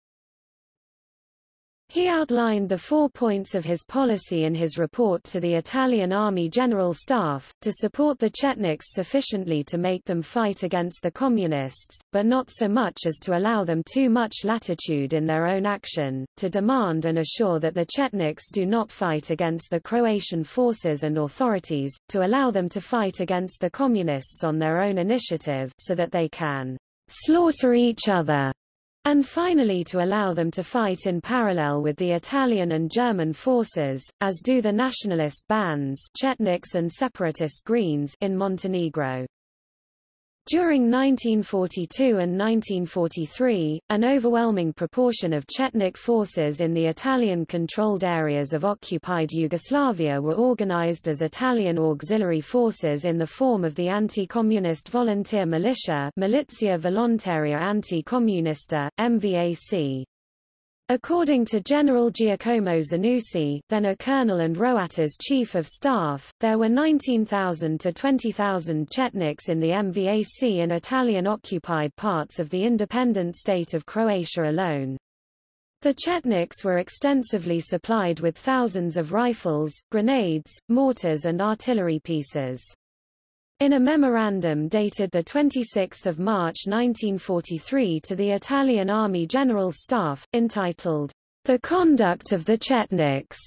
He outlined the four points of his policy in his report to the Italian Army General Staff, to support the Chetniks sufficiently to make them fight against the Communists, but not so much as to allow them too much latitude in their own action, to demand and assure that the Chetniks do not fight against the Croatian forces and authorities, to allow them to fight against the Communists on their own initiative so that they can slaughter each other and finally to allow them to fight in parallel with the Italian and German forces, as do the nationalist bands Chetniks and separatist Greens in Montenegro. During 1942 and 1943, an overwhelming proportion of Chetnik forces in the Italian-controlled areas of occupied Yugoslavia were organized as Italian auxiliary forces in the form of the anti-communist volunteer militia Milizia Volontaria Anti-Comunista, MVAC. According to General Giacomo Zanussi, then a colonel and Roatta's chief of staff, there were 19,000 to 20,000 Chetniks in the MVAC in Italian-occupied parts of the independent state of Croatia alone. The Chetniks were extensively supplied with thousands of rifles, grenades, mortars and artillery pieces. In a memorandum dated 26 March 1943 to the Italian Army General Staff, entitled, The Conduct of the Chetniks,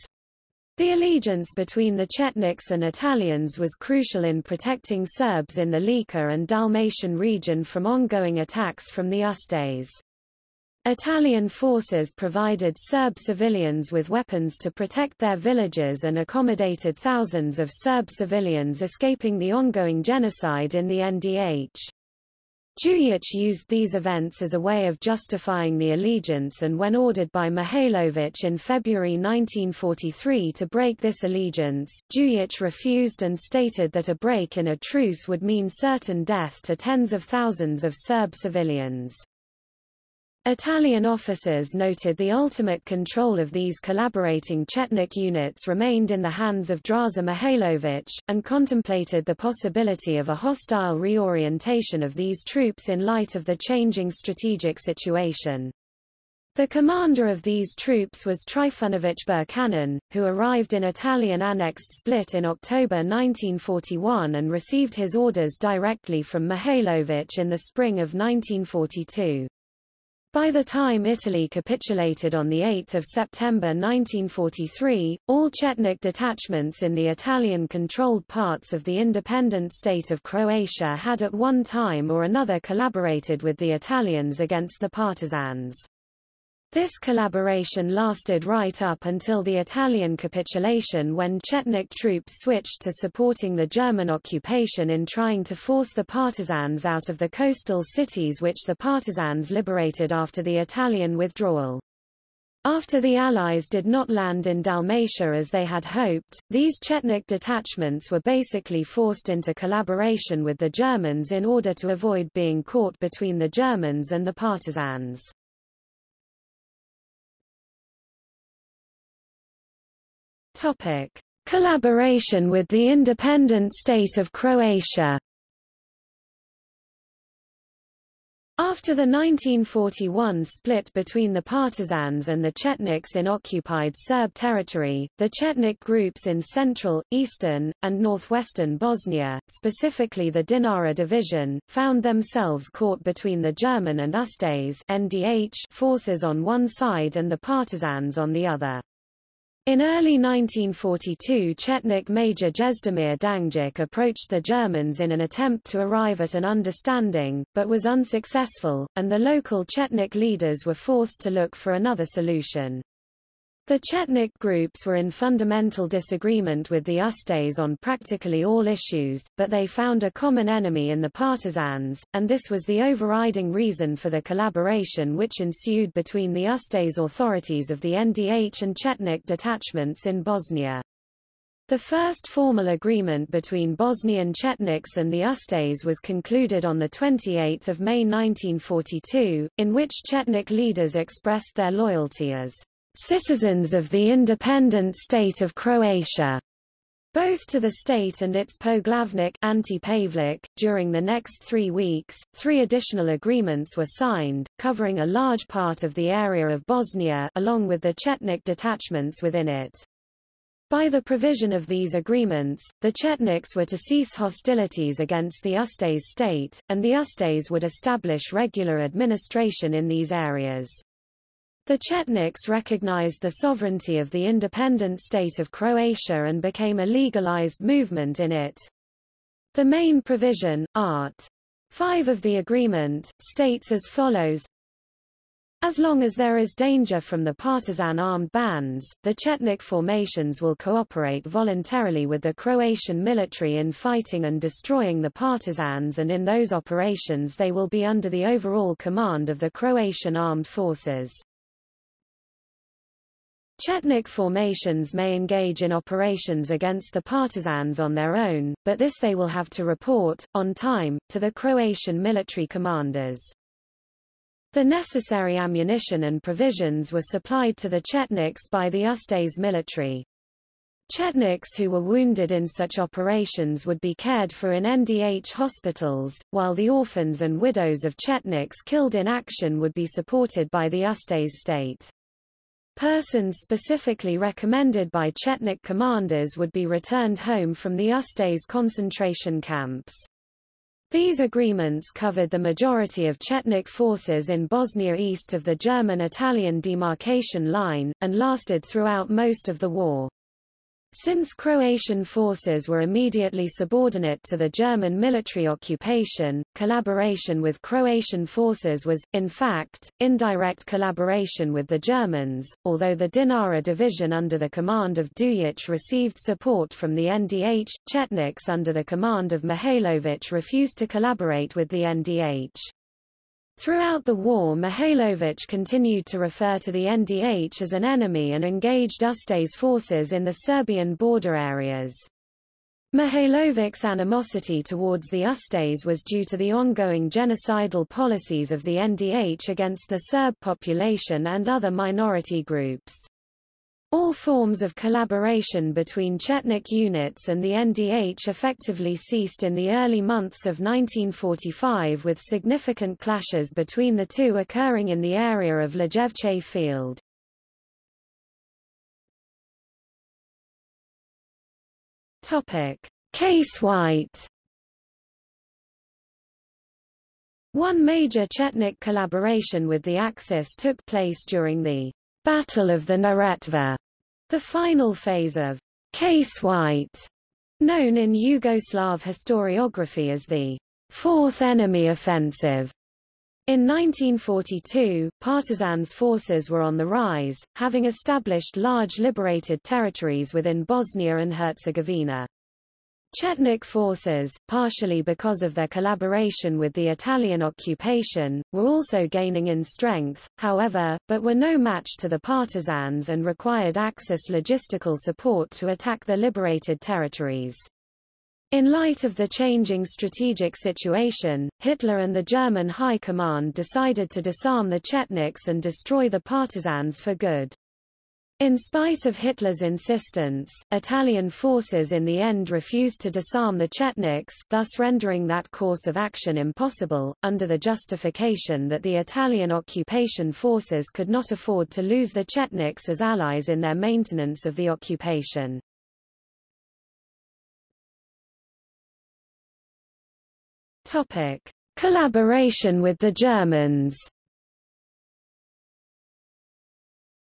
the allegiance between the Chetniks and Italians was crucial in protecting Serbs in the Lika and Dalmatian region from ongoing attacks from the Ustaše. Italian forces provided Serb civilians with weapons to protect their villages and accommodated thousands of Serb civilians escaping the ongoing genocide in the NDH. Jujic used these events as a way of justifying the allegiance and when ordered by Mihailović in February 1943 to break this allegiance, Jujic refused and stated that a break in a truce would mean certain death to tens of thousands of Serb civilians. Italian officers noted the ultimate control of these collaborating Chetnik units remained in the hands of Draza Mihailovic, and contemplated the possibility of a hostile reorientation of these troops in light of the changing strategic situation. The commander of these troops was Trifunovich Birčanin, who arrived in Italian-annexed Split in October 1941 and received his orders directly from Mihailovich in the spring of 1942. By the time Italy capitulated on 8 September 1943, all Chetnik detachments in the Italian-controlled parts of the independent state of Croatia had at one time or another collaborated with the Italians against the partisans. This collaboration lasted right up until the Italian capitulation when Chetnik troops switched to supporting the German occupation in trying to force the partisans out of the coastal cities which the partisans liberated after the Italian withdrawal. After the Allies did not land in Dalmatia as they had hoped, these Chetnik detachments were basically forced into collaboration with the Germans in order to avoid being caught between the Germans and the partisans. Topic: Collaboration with the independent state of Croatia. After the 1941 split between the partisans and the Chetniks in occupied Serb territory, the Chetnik groups in central, eastern, and northwestern Bosnia, specifically the Dinara division, found themselves caught between the German and Ustaše NDH forces on one side and the partisans on the other. In early 1942 Chetnik Major Jezdemir Danjic approached the Germans in an attempt to arrive at an understanding, but was unsuccessful, and the local Chetnik leaders were forced to look for another solution. The Chetnik groups were in fundamental disagreement with the Ustaše on practically all issues, but they found a common enemy in the partisans, and this was the overriding reason for the collaboration which ensued between the Ustaše authorities of the NDH and Chetnik detachments in Bosnia. The first formal agreement between Bosnian Chetniks and the Ustaše was concluded on 28 May 1942, in which Chetnik leaders expressed their loyalty as citizens of the independent state of Croatia, both to the state and its poglavnik Ante During the next three weeks, three additional agreements were signed, covering a large part of the area of Bosnia along with the Chetnik detachments within it. By the provision of these agreements, the Chetniks were to cease hostilities against the Ustaše state, and the Ustaše would establish regular administration in these areas. The Chetniks recognized the sovereignty of the independent state of Croatia and became a legalized movement in it. The main provision, Art. 5 of the agreement, states as follows as long as there is danger from the partisan armed bands, the Chetnik formations will cooperate voluntarily with the Croatian military in fighting and destroying the partisans and in those operations they will be under the overall command of the Croatian armed forces. Chetnik formations may engage in operations against the partisans on their own, but this they will have to report, on time, to the Croatian military commanders. The necessary ammunition and provisions were supplied to the Chetniks by the Ustaše military. Chetniks who were wounded in such operations would be cared for in NDH hospitals, while the orphans and widows of Chetniks killed in action would be supported by the Ustaše state. Persons specifically recommended by Chetnik commanders would be returned home from the Ustaše concentration camps. These agreements covered the majority of Chetnik forces in Bosnia east of the German-Italian demarcation line, and lasted throughout most of the war. Since Croatian forces were immediately subordinate to the German military occupation, collaboration with Croatian forces was, in fact, indirect collaboration with the Germans, although the Dinara division under the command of Dujic received support from the NDH, Chetniks under the command of Mihailovic refused to collaborate with the NDH. Throughout the war Mihailovic continued to refer to the NDH as an enemy and engaged Ustaše forces in the Serbian border areas. Mihailovic's animosity towards the Ustaše was due to the ongoing genocidal policies of the NDH against the Serb population and other minority groups. All forms of collaboration between Chetnik units and the NDH effectively ceased in the early months of 1945 with significant clashes between the two occurring in the area of Lijevče field. Case White One major Chetnik collaboration with the Axis took place during the Battle of the Neretva, the final phase of Case White, known in Yugoslav historiography as the Fourth Enemy Offensive. In 1942, partisans forces were on the rise, having established large liberated territories within Bosnia and Herzegovina. Chetnik forces, partially because of their collaboration with the Italian occupation, were also gaining in strength, however, but were no match to the partisans and required Axis logistical support to attack the liberated territories. In light of the changing strategic situation, Hitler and the German High Command decided to disarm the Chetniks and destroy the partisans for good. In spite of Hitler's insistence, Italian forces in the end refused to disarm the Chetniks thus rendering that course of action impossible, under the justification that the Italian occupation forces could not afford to lose the Chetniks as allies in their maintenance of the occupation. Topic. Collaboration with the Germans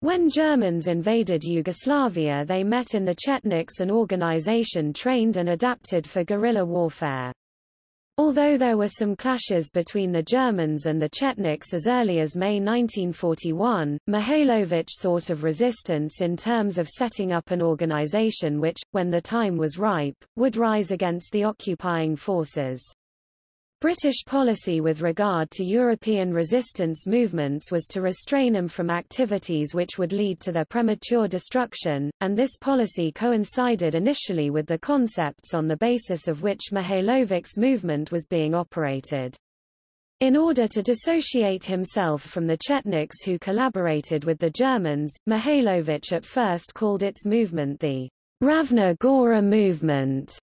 When Germans invaded Yugoslavia they met in the Chetniks an organization trained and adapted for guerrilla warfare. Although there were some clashes between the Germans and the Chetniks as early as May 1941, Mihailovic thought of resistance in terms of setting up an organization which, when the time was ripe, would rise against the occupying forces. British policy with regard to European resistance movements was to restrain them from activities which would lead to their premature destruction, and this policy coincided initially with the concepts on the basis of which Mihailovic's movement was being operated. In order to dissociate himself from the Chetniks who collaborated with the Germans, Mihailovic at first called its movement the Ravna Gora movement.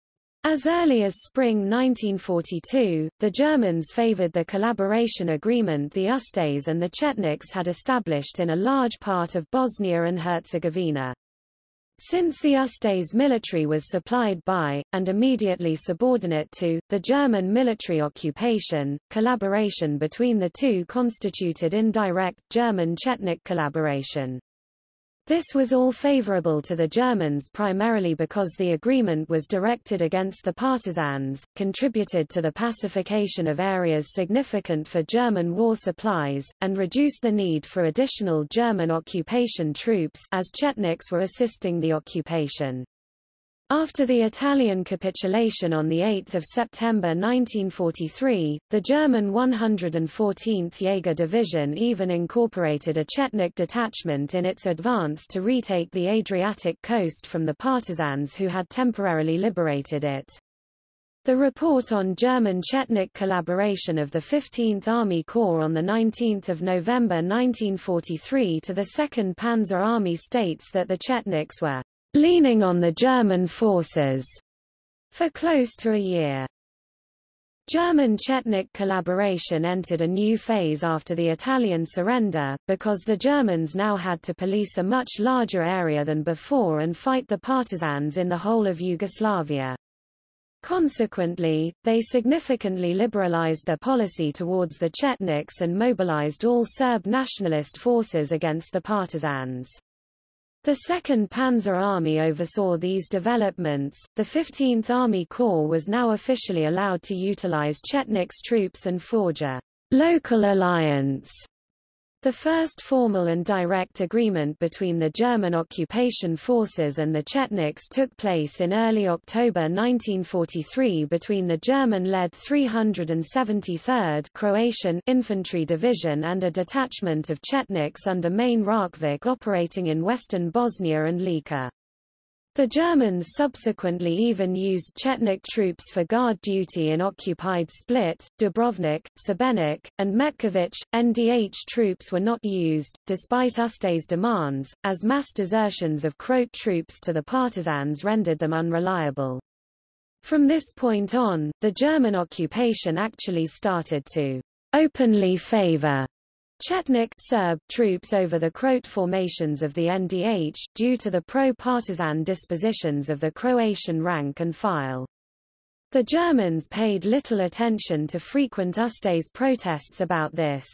As early as spring 1942, the Germans favored the collaboration agreement the Ustaše and the Chetniks had established in a large part of Bosnia and Herzegovina. Since the Ustaše military was supplied by, and immediately subordinate to, the German military occupation, collaboration between the two constituted indirect German-Chetnik collaboration. This was all favorable to the Germans primarily because the agreement was directed against the partisans, contributed to the pacification of areas significant for German war supplies, and reduced the need for additional German occupation troops as Chetniks were assisting the occupation. After the Italian capitulation on 8 September 1943, the German 114th Jaeger Division even incorporated a Chetnik detachment in its advance to retake the Adriatic coast from the partisans who had temporarily liberated it. The report on German-Chetnik collaboration of the 15th Army Corps on 19 November 1943 to the 2nd Panzer Army states that the Chetniks were leaning on the German forces for close to a year. German-Chetnik collaboration entered a new phase after the Italian surrender, because the Germans now had to police a much larger area than before and fight the partisans in the whole of Yugoslavia. Consequently, they significantly liberalized their policy towards the Chetniks and mobilized all Serb nationalist forces against the partisans. The 2nd Panzer Army oversaw these developments. The 15th Army Corps was now officially allowed to utilize Chetnik's troops and forge a local alliance the first formal and direct agreement between the German occupation forces and the Chetniks took place in early October 1943 between the German-led 373rd Croatian Infantry Division and a detachment of Chetniks under Mane Rokvić operating in western Bosnia and Lika. The Germans subsequently even used Chetnik troops for guard duty in occupied Split, Dubrovnik, Šibenik, and Metkovic. NDH troops were not used, despite Ustaše demands, as mass desertions of Croat troops to the partisans rendered them unreliable. From this point on, the German occupation actually started to openly favor Chetnik Serb troops over the Croat formations of the NDH, due to the pro-partisan dispositions of the Croatian rank and file. The Germans paid little attention to frequent Ustaše protests about this.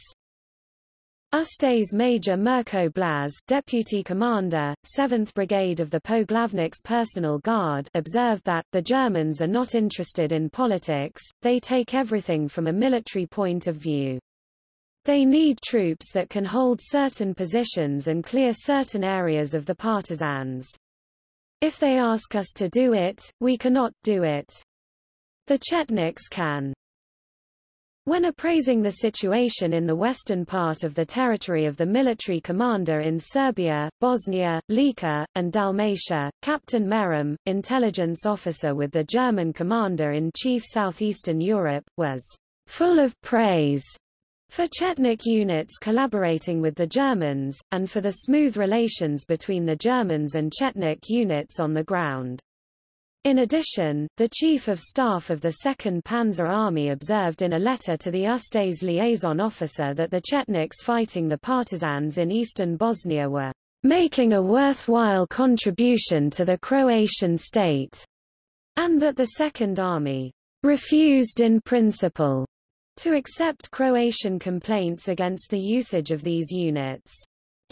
Ustaše Major Mirko Blaz, deputy commander, 7th Brigade of the Poglavnik's personal guard, observed that, the Germans are not interested in politics, they take everything from a military point of view. They need troops that can hold certain positions and clear certain areas of the partisans. If they ask us to do it, we cannot do it. The Chetniks can. When appraising the situation in the western part of the territory of the military commander in Serbia, Bosnia, Lika, and Dalmatia, Captain Meram, intelligence officer with the German commander-in-chief southeastern Europe, was full of praise for Chetnik units collaborating with the Germans, and for the smooth relations between the Germans and Chetnik units on the ground. In addition, the Chief of Staff of the 2nd Panzer Army observed in a letter to the Ustaše liaison officer that the Chetniks fighting the partisans in eastern Bosnia were making a worthwhile contribution to the Croatian state, and that the Second Army refused in principle to accept Croatian complaints against the usage of these units.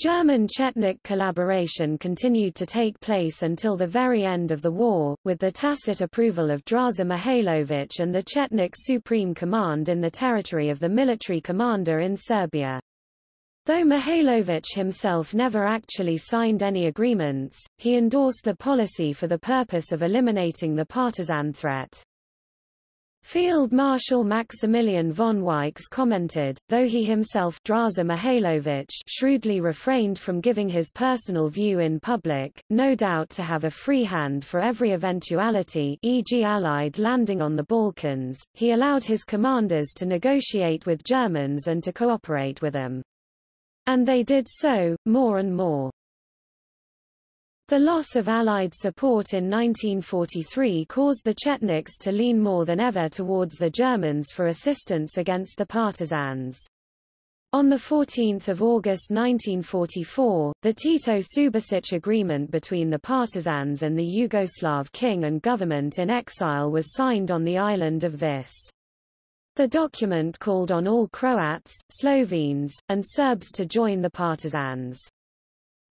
German-Chetnik collaboration continued to take place until the very end of the war, with the tacit approval of Draza Mihailovic and the Chetnik Supreme Command in the territory of the military commander in Serbia. Though Mihailovic himself never actually signed any agreements, he endorsed the policy for the purpose of eliminating the partisan threat. Field Marshal Maximilian von Weichs commented, though he himself Draza Mihailovic shrewdly refrained from giving his personal view in public, no doubt to have a free hand for every eventuality e.g. Allied landing on the Balkans, he allowed his commanders to negotiate with Germans and to cooperate with them. And they did so, more and more. The loss of Allied support in 1943 caused the Chetniks to lean more than ever towards the Germans for assistance against the partisans. On 14 August 1944, the Tito-Subasic agreement between the partisans and the Yugoslav king and government in exile was signed on the island of Vis. The document called on all Croats, Slovenes, and Serbs to join the partisans.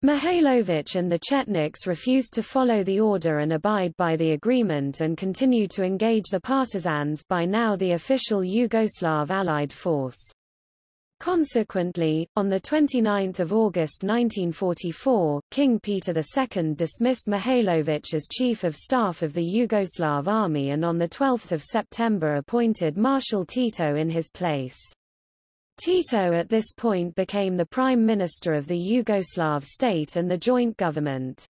Mihailovic and the Chetniks refused to follow the order and abide by the agreement and continued to engage the partisans by now the official Yugoslav Allied force. Consequently, on 29 August 1944, King Peter II dismissed Mihailovic as Chief of Staff of the Yugoslav Army and on 12 September appointed Marshal Tito in his place. Tito at this point became the prime minister of the Yugoslav state and the joint government.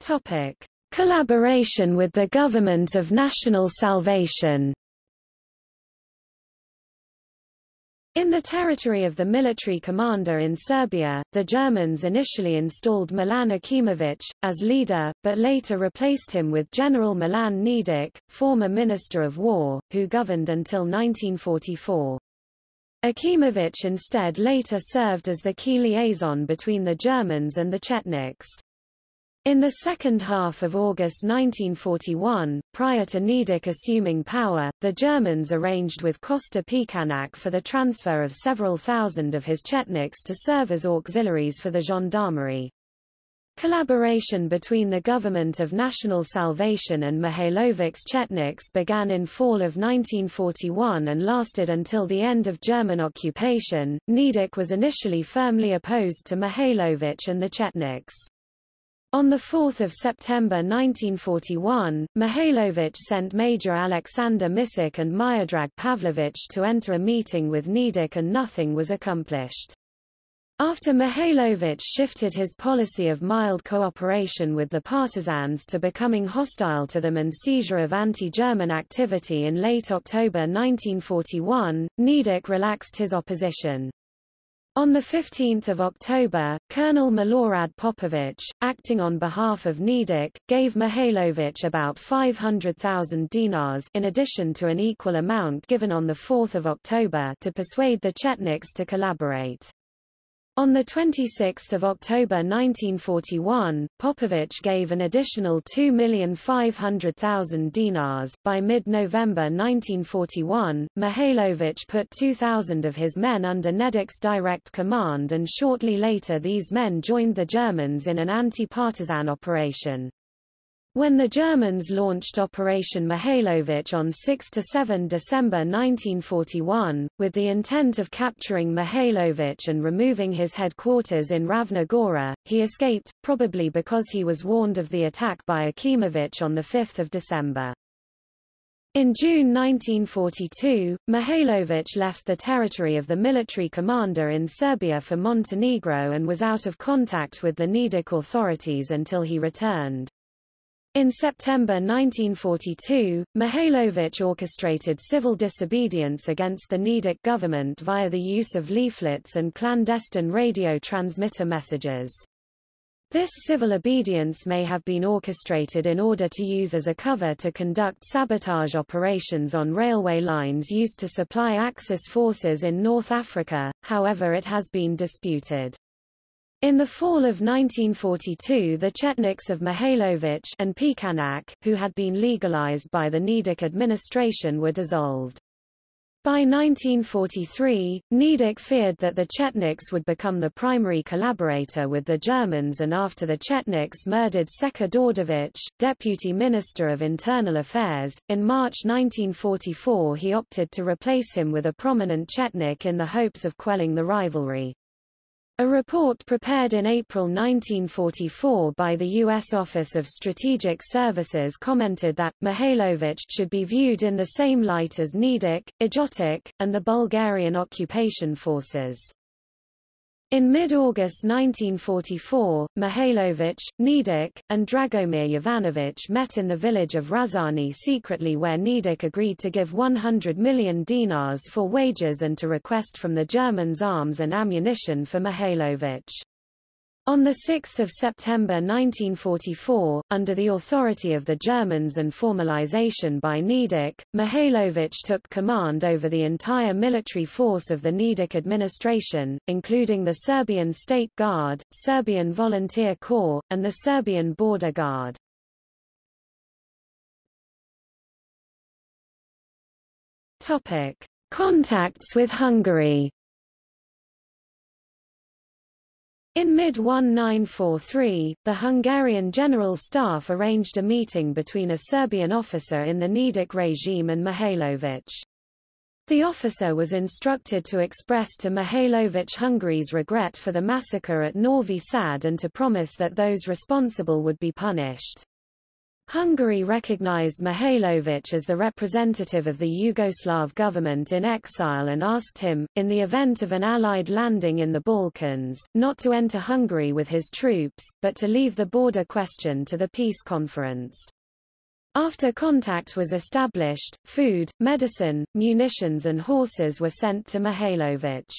Topic: Collaboration with the Government of National Salvation In the territory of the military commander in Serbia, the Germans initially installed Milan Aćimović, as leader, but later replaced him with General Milan Nedic, former Minister of War, who governed until 1944. Aćimović instead later served as the key liaison between the Germans and the Chetniks. In the second half of August 1941, prior to Nedić assuming power, the Germans arranged with Kosta Pećanac for the transfer of several thousand of his Chetniks to serve as auxiliaries for the gendarmerie. Collaboration between the Government of National Salvation and Mihailovic's Chetniks began in fall of 1941 and lasted until the end of German occupation. Nedić was initially firmly opposed to Mihailovic and the Chetniks. On 4 September 1941, Mihailovic sent Major Alexander Misic and Miodrag Pavlovich to enter a meeting with Nedić and nothing was accomplished. After Mihailovic shifted his policy of mild cooperation with the partisans to becoming hostile to them and seizure of anti-German activity in late October 1941, Nedić relaxed his opposition. On 15 October, Colonel Milorad Popović, acting on behalf of Nedić, gave Mihailovic about 500,000 dinars in addition to an equal amount given on 4 October to persuade the Chetniks to collaborate. On 26 October 1941, Popovich gave an additional 2,500,000 dinars. By mid-November 1941, Mihailovic put 2,000 of his men under Nedić's direct command and shortly later these men joined the Germans in an anti-partisan operation. When the Germans launched Operation Mihailovic on 6–7 December 1941, with the intent of capturing Mihailovic and removing his headquarters in Ravna Gora, he escaped, probably because he was warned of the attack by Aćimović on 5 December. In June 1942, Mihailovic left the territory of the military commander in Serbia for Montenegro and was out of contact with the Nedić authorities until he returned. In September 1942, Mihailovic orchestrated civil disobedience against the Nedić government via the use of leaflets and clandestine radio transmitter messages. This civil obedience may have been orchestrated in order to use as a cover to conduct sabotage operations on railway lines used to supply Axis forces in North Africa, however it has been disputed. In the fall of 1942 the Chetniks of Mihailovic and Pećanac, who had been legalized by the Nedić administration were dissolved. By 1943, Nedić feared that the Chetniks would become the primary collaborator with the Germans and after the Chetniks murdered Seka Đorđević, deputy minister of internal affairs, in March 1944 he opted to replace him with a prominent Chetnik in the hopes of quelling the rivalry. A report prepared in April 1944 by the U.S. Office of Strategic Services commented that, Mihailovic should be viewed in the same light as Nedić, Ljotić, and the Bulgarian occupation forces. In mid-August 1944, Mihailovich, Nedić, and Dragomir Jovanovic met in the village of Razani secretly where Nedić agreed to give 100 million dinars for wages and to request from the Germans arms and ammunition for Mihailovic. On 6 September 1944, under the authority of the Germans and formalization by Nedić, Mihailovic took command over the entire military force of the Nedić administration, including the Serbian State Guard, Serbian Volunteer Corps, and the Serbian Border Guard. Contacts with Hungary In mid-1943, the Hungarian General Staff arranged a meeting between a Serbian officer in the Nedić regime and Mihailovic. The officer was instructed to express to Mihailovic Hungary's regret for the massacre at Novi Sad and to promise that those responsible would be punished. Hungary recognized Mihailovic as the representative of the Yugoslav government in exile and asked him, in the event of an Allied landing in the Balkans, not to enter Hungary with his troops, but to leave the border question to the peace conference. After contact was established, food, medicine, munitions and horses were sent to Mihailovic.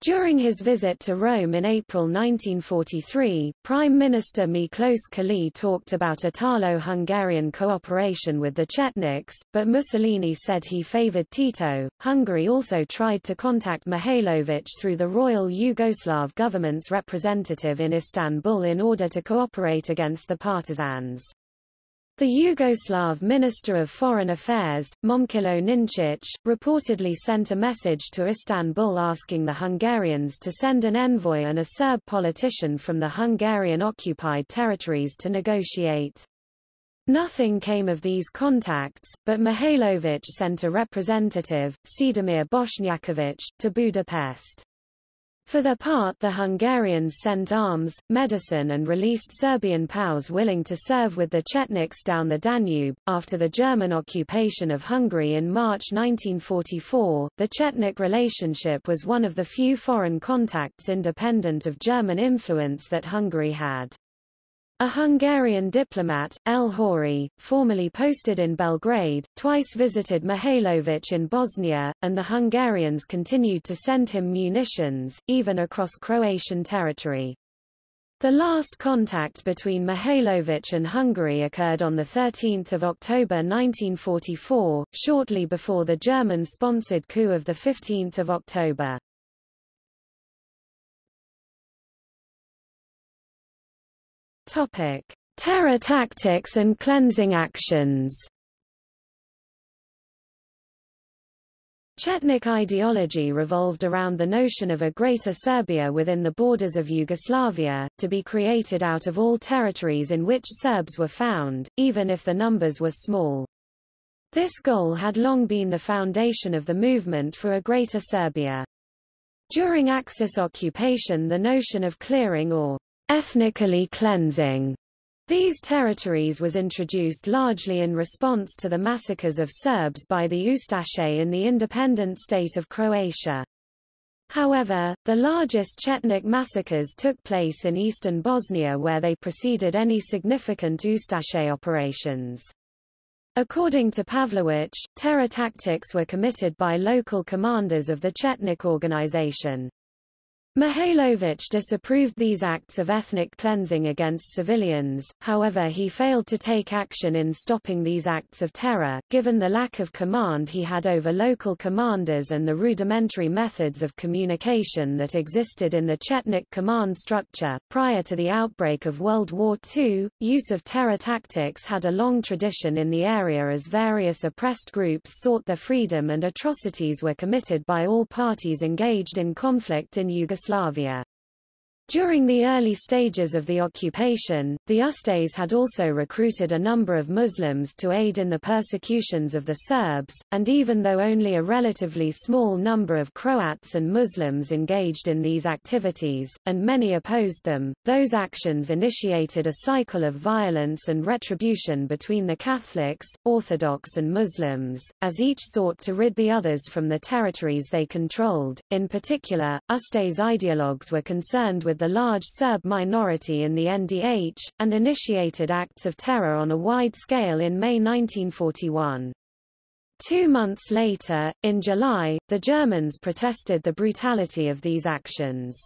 During his visit to Rome in April 1943, Prime Minister Miklos Kállay talked about Italo-Hungarian cooperation with the Chetniks, but Mussolini said he favored Tito. Hungary also tried to contact Mihailovic through the Royal Yugoslav government's representative in Istanbul in order to cooperate against the partisans. The Yugoslav Minister of Foreign Affairs, Momčilo Ninčić, reportedly sent a message to Istanbul asking the Hungarians to send an envoy and a Serb politician from the Hungarian-occupied territories to negotiate. Nothing came of these contacts, but Mihailović sent a representative, Cedimir Bošnjaković, to Budapest. For their part the Hungarians sent arms, medicine and released Serbian POWs willing to serve with the Chetniks down the Danube. After the German occupation of Hungary in March 1944, the Chetnik relationship was one of the few foreign contacts independent of German influence that Hungary had. A Hungarian diplomat, El Hori, formerly posted in Belgrade, twice visited Mihailović in Bosnia, and the Hungarians continued to send him munitions, even across Croatian territory. The last contact between Mihailović and Hungary occurred on 13 October 1944, shortly before the German-sponsored coup of 15 October. Topic: Terror tactics and cleansing actions. Chetnik ideology revolved around the notion of a Greater Serbia within the borders of Yugoslavia, to be created out of all territories in which Serbs were found, even if the numbers were small. This goal had long been the foundation of the movement for a Greater Serbia. During Axis occupation the notion of clearing or ethnically cleansing these territories was introduced largely in response to the massacres of Serbs by the Ustaše in the independent state of Croatia. However, the largest Chetnik massacres took place in eastern Bosnia where they preceded any significant Ustaše operations. According to Pavlović, terror tactics were committed by local commanders of the Chetnik organization. Mihailovich disapproved these acts of ethnic cleansing against civilians, however he failed to take action in stopping these acts of terror, given the lack of command he had over local commanders and the rudimentary methods of communication that existed in the Chetnik command structure. Prior to the outbreak of World War II, use of terror tactics had a long tradition in the area as various oppressed groups sought their freedom and atrocities were committed by all parties engaged in conflict in Yugoslavia. Yugoslavia. During the early stages of the occupation, the Ustases had also recruited a number of Muslims to aid in the persecutions of the Serbs, and even though only a relatively small number of Croats and Muslims engaged in these activities, and many opposed them, those actions initiated a cycle of violence and retribution between the Catholics, Orthodox and Muslims, as each sought to rid the others from the territories they controlled. In particular, Ustaše ideologues were concerned with the large Serb minority in the NDH, and initiated acts of terror on a wide scale in May 1941. Two months later, in July, the Germans protested the brutality of these actions.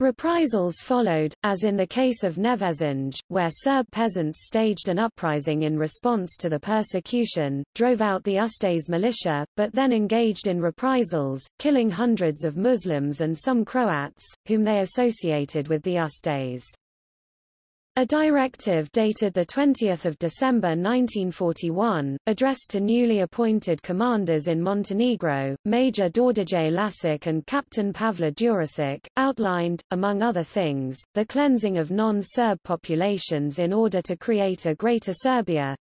Reprisals followed, as in the case of Nevesinje, where Serb peasants staged an uprising in response to the persecution, drove out the Ustaše militia, but then engaged in reprisals, killing hundreds of Muslims and some Croats, whom they associated with the Ustaše. A directive dated 20 December 1941, addressed to newly appointed commanders in Montenegro, Major Đorđe Lasić and Captain Pavle Đurišić, outlined, among other things, the cleansing of non-Serb populations in order to create a Greater Serbia,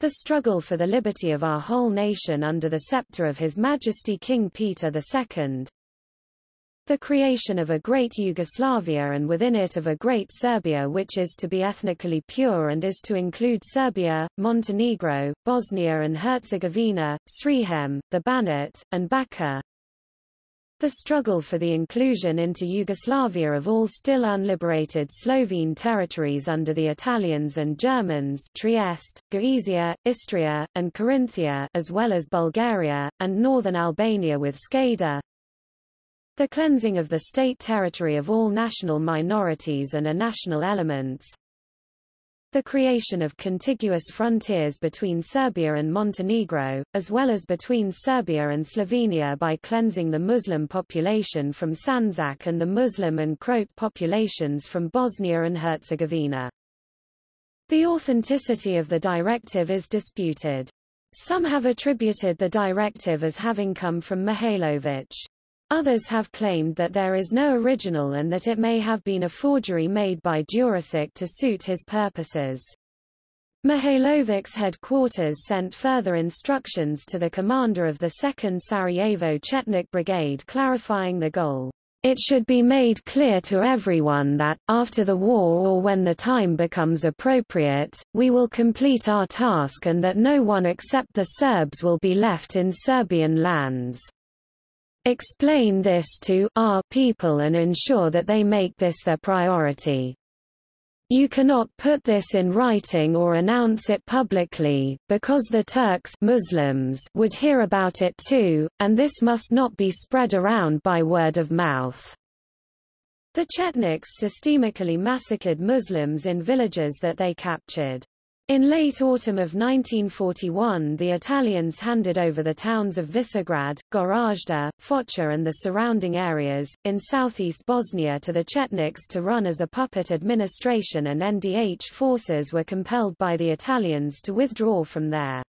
the struggle for the liberty of our whole nation under the scepter of His Majesty King Peter II, the creation of a great Yugoslavia and within it of a great Serbia which is to be ethnically pure and is to include Serbia, Montenegro, Bosnia and Herzegovina, Srijem, the Banat, and Bačka. The struggle for the inclusion into Yugoslavia of all still unliberated Slovene territories under the Italians and Germans Trieste, Gorizia, Istria, and Carinthia as well as Bulgaria, and northern Albania with Skadar, the cleansing of the state territory of all national minorities and a national elements, the creation of contiguous frontiers between Serbia and Montenegro, as well as between Serbia and Slovenia by cleansing the Muslim population from Sandžak and the Muslim and Croat populations from Bosnia and Herzegovina. The authenticity of the directive is disputed. Some have attributed the directive as having come from Mihailović. Others have claimed that there is no original and that it may have been a forgery made by Đurišić to suit his purposes. Mihailovic's headquarters sent further instructions to the commander of the 2nd Sarajevo Chetnik Brigade clarifying the goal. It should be made clear to everyone that, after the war or when the time becomes appropriate, we will complete our task and that no one except the Serbs will be left in Serbian lands. Explain this to our people and ensure that they make this their priority. You cannot put this in writing or announce it publicly, because the Turks Muslims would hear about it too, and this must not be spread around by word of mouth. The Chetniks systemically massacred Muslims in villages that they captured. In late autumn of 1941 the Italians handed over the towns of Visegrad, Goražde, Foča and the surrounding areas, in southeast Bosnia to the Chetniks to run as a puppet administration and NDH forces were compelled by the Italians to withdraw from there.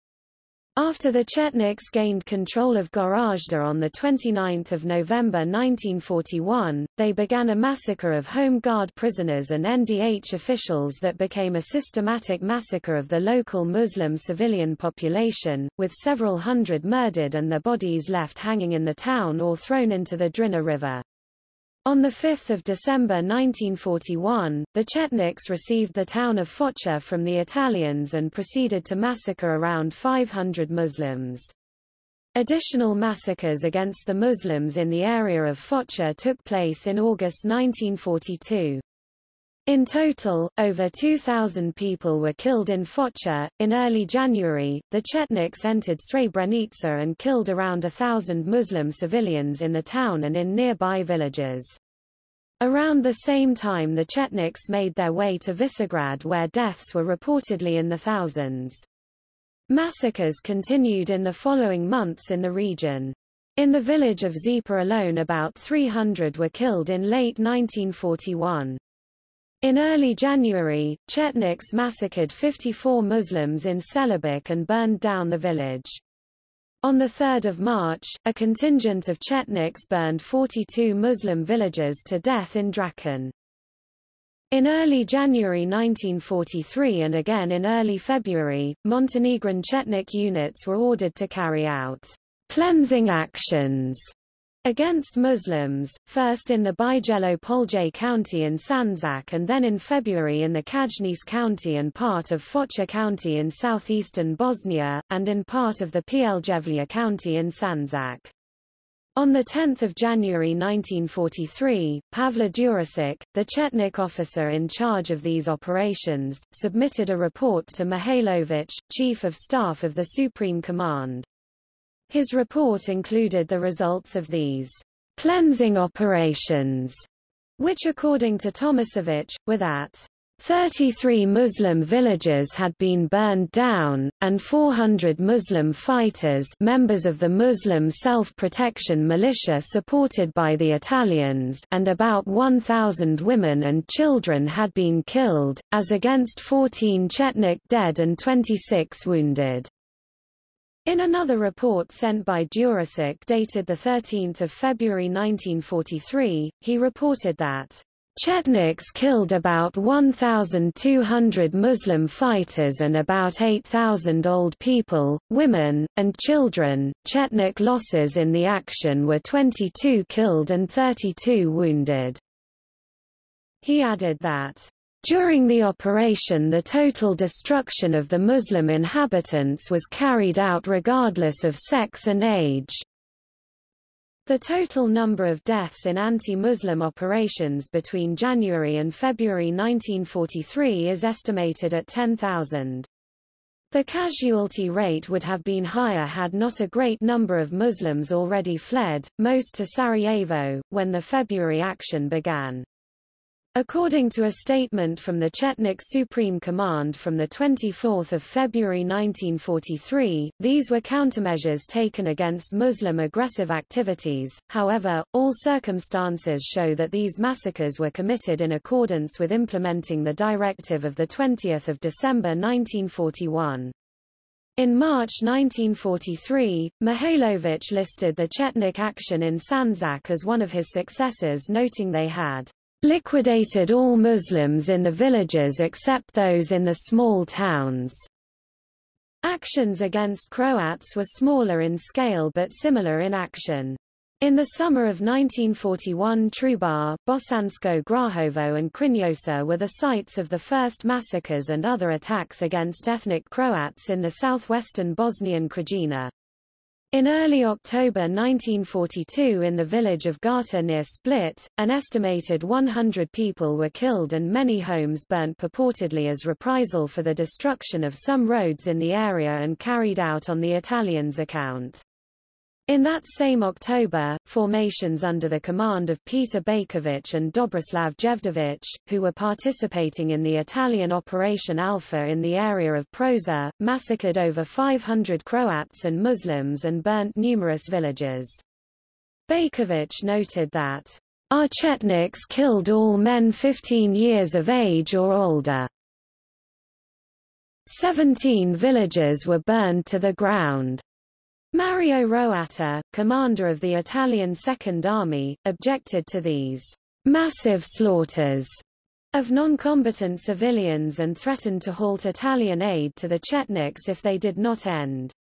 After the Chetniks gained control of Goražde on 29 November 1941, they began a massacre of Home Guard prisoners and NDH officials that became a systematic massacre of the local Muslim civilian population, with several hundred murdered and their bodies left hanging in the town or thrown into the Drina River. On 5 December 1941, the Chetniks received the town of Foča from the Italians and proceeded to massacre around 500 Muslims. Additional massacres against the Muslims in the area of Foča took place in August 1942. In total, over 2,000 people were killed in Foča. In early January, the Chetniks entered Srebrenica and killed around a thousand Muslim civilians in the town and in nearby villages. Around the same time the Chetniks made their way to Visegrad where deaths were reportedly in the thousands. Massacres continued in the following months in the region. In the village of Žepa alone about 300 were killed in late 1941. In early January, Chetniks massacred 54 Muslims in Čelebić and burned down the village. On 3 March, a contingent of Chetniks burned 42 Muslim villages to death in Dračin. In early January 1943 and again in early February, Montenegrin Chetnik units were ordered to carry out cleansing actions against Muslims, first in the Bijelo Polje County in Sandžak and then in February in the Čajniče County and part of Foča County in southeastern Bosnia, and in part of the Pljevlja County in Sandžak. On 10 January 1943, Pavle Đurišić, the Chetnik officer in charge of these operations, submitted a report to Mihailović, Chief of Staff of the Supreme Command. His report included the results of these cleansing operations, which according to Tomasevich, were that 33 Muslim villages had been burned down, and 400 Muslim fighters members of the Muslim self-protection militia supported by the Italians and about 1,000 women and children had been killed, as against 14 Chetnik dead and 26 wounded. In another report sent by Đurišić dated 13 February 1943, he reported that Chetniks killed about 1,200 Muslim fighters and about 8,000 old people, women, and children. Chetnik losses in the action were 22 killed and 32 wounded. He added that during the operation the total destruction of the Muslim inhabitants was carried out regardless of sex and age. The total number of deaths in anti-Muslim operations between January and February 1943 is estimated at 10,000. The casualty rate would have been higher had not a great number of Muslims already fled, most to Sarajevo, when the February action began. According to a statement from the Chetnik Supreme Command from 24 February 1943, these were countermeasures taken against Muslim aggressive activities, however, all circumstances show that these massacres were committed in accordance with implementing the directive of 20 December 1941. In March 1943, Mihailovich listed the Chetnik action in Sandzak as one of his successes noting they had liquidated all Muslims in the villages except those in the small towns. Actions against Croats were smaller in scale but similar in action. In the summer of 1941 Trubar, Bosansko Grahovo and Krnjeuša were the sites of the first massacres and other attacks against ethnic Croats in the southwestern Bosnian Krajina. In early October 1942 in the village of Gata near Split, an estimated 100 people were killed and many homes burnt purportedly as reprisal for the destruction of some roads in the area and carried out on the Italians' account. In that same October, formations under the command of Peter Baćović and Dobrislav Jevdovic, who were participating in the Italian Operation Alpha in the area of Prozor, massacred over 500 Croats and Muslims and burnt numerous villages. Baćović noted that, Our Chetniks killed all men 15 years of age or older. Seventeen villages were burned to the ground. Mario Roatta, commander of the Italian Second Army, objected to these massive slaughters of non-combatant civilians and threatened to halt Italian aid to the Chetniks if they did not end.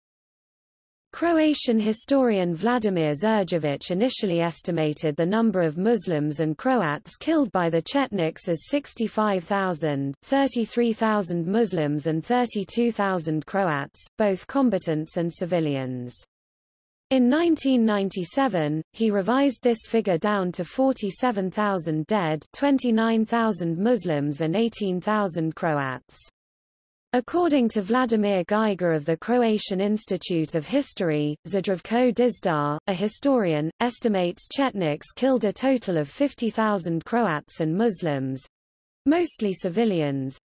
Croatian historian Vladimir Đurđević initially estimated the number of Muslims and Croats killed by the Chetniks as 65,000, 33,000 Muslims and 32,000 Croats, both combatants and civilians. In 1997, he revised this figure down to 47,000 dead 29,000 Muslims and 18,000 Croats. According to Vladimir Geiger of the Croatian Institute of History, Zdravko Dizdar, a historian, estimates Chetniks killed a total of 50,000 Croats and Muslims, mostly civilians,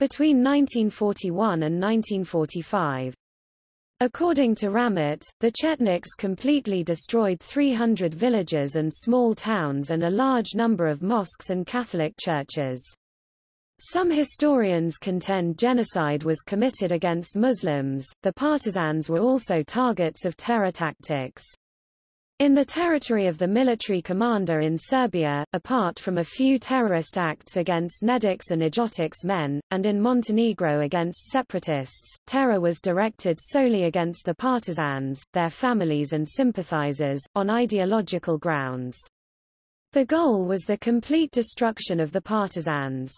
between 1941 and 1945. According to Ramet, the Chetniks completely destroyed 300 villages and small towns and a large number of mosques and Catholic churches. Some historians contend genocide was committed against Muslims. The partisans were also targets of terror tactics. In the territory of the military commander in Serbia, apart from a few terrorist acts against Nedics and Ljotics men, and in Montenegro against separatists, terror was directed solely against the partisans, their families and sympathizers, on ideological grounds. The goal was the complete destruction of the partisans.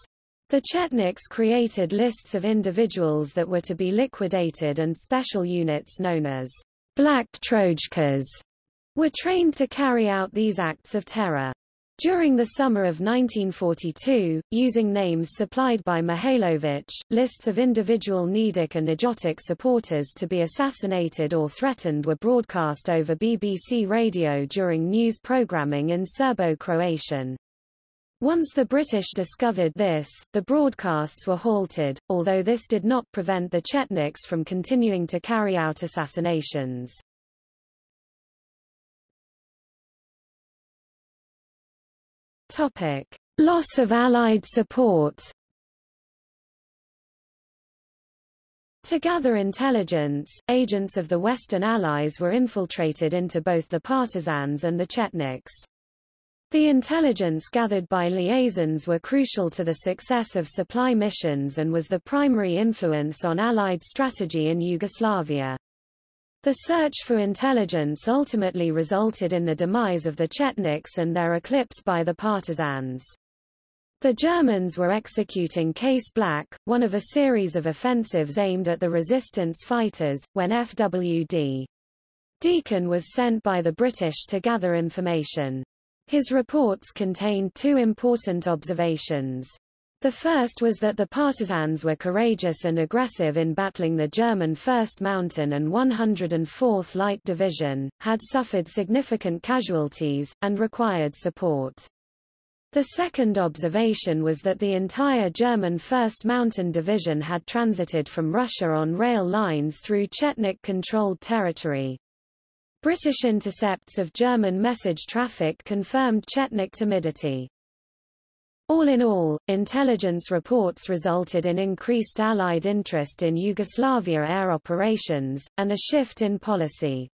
The Chetniks created lists of individuals that were to be liquidated and special units known as Black Trojkas were trained to carry out these acts of terror. During the summer of 1942, using names supplied by Mihailovich, lists of individual Nedic and Ljotic supporters to be assassinated or threatened were broadcast over BBC radio during news programming in Serbo-Croatian. Once the British discovered this, the broadcasts were halted, although this did not prevent the Chetniks from continuing to carry out assassinations. Topic. Loss of Allied support To gather intelligence, agents of the Western Allies were infiltrated into both the partisans and the Chetniks. The intelligence gathered by liaisons were crucial to the success of supply missions and was the primary influence on Allied strategy in Yugoslavia. The search for intelligence ultimately resulted in the demise of the Chetniks and their eclipse by the partisans. The Germans were executing Case Black, one of a series of offensives aimed at the resistance fighters, when FWD. Deakin was sent by the British to gather information. His reports contained two important observations. The first was that the partisans were courageous and aggressive in battling the German 1st Mountain and 104th Light Division, had suffered significant casualties, and required support. The second observation was that the entire German 1st Mountain Division had transited from Russia on rail lines through Chetnik-controlled territory. British intercepts of German message traffic confirmed Chetnik timidity. All in all, intelligence reports resulted in increased Allied interest in Yugoslavia air operations, and a shift in policy.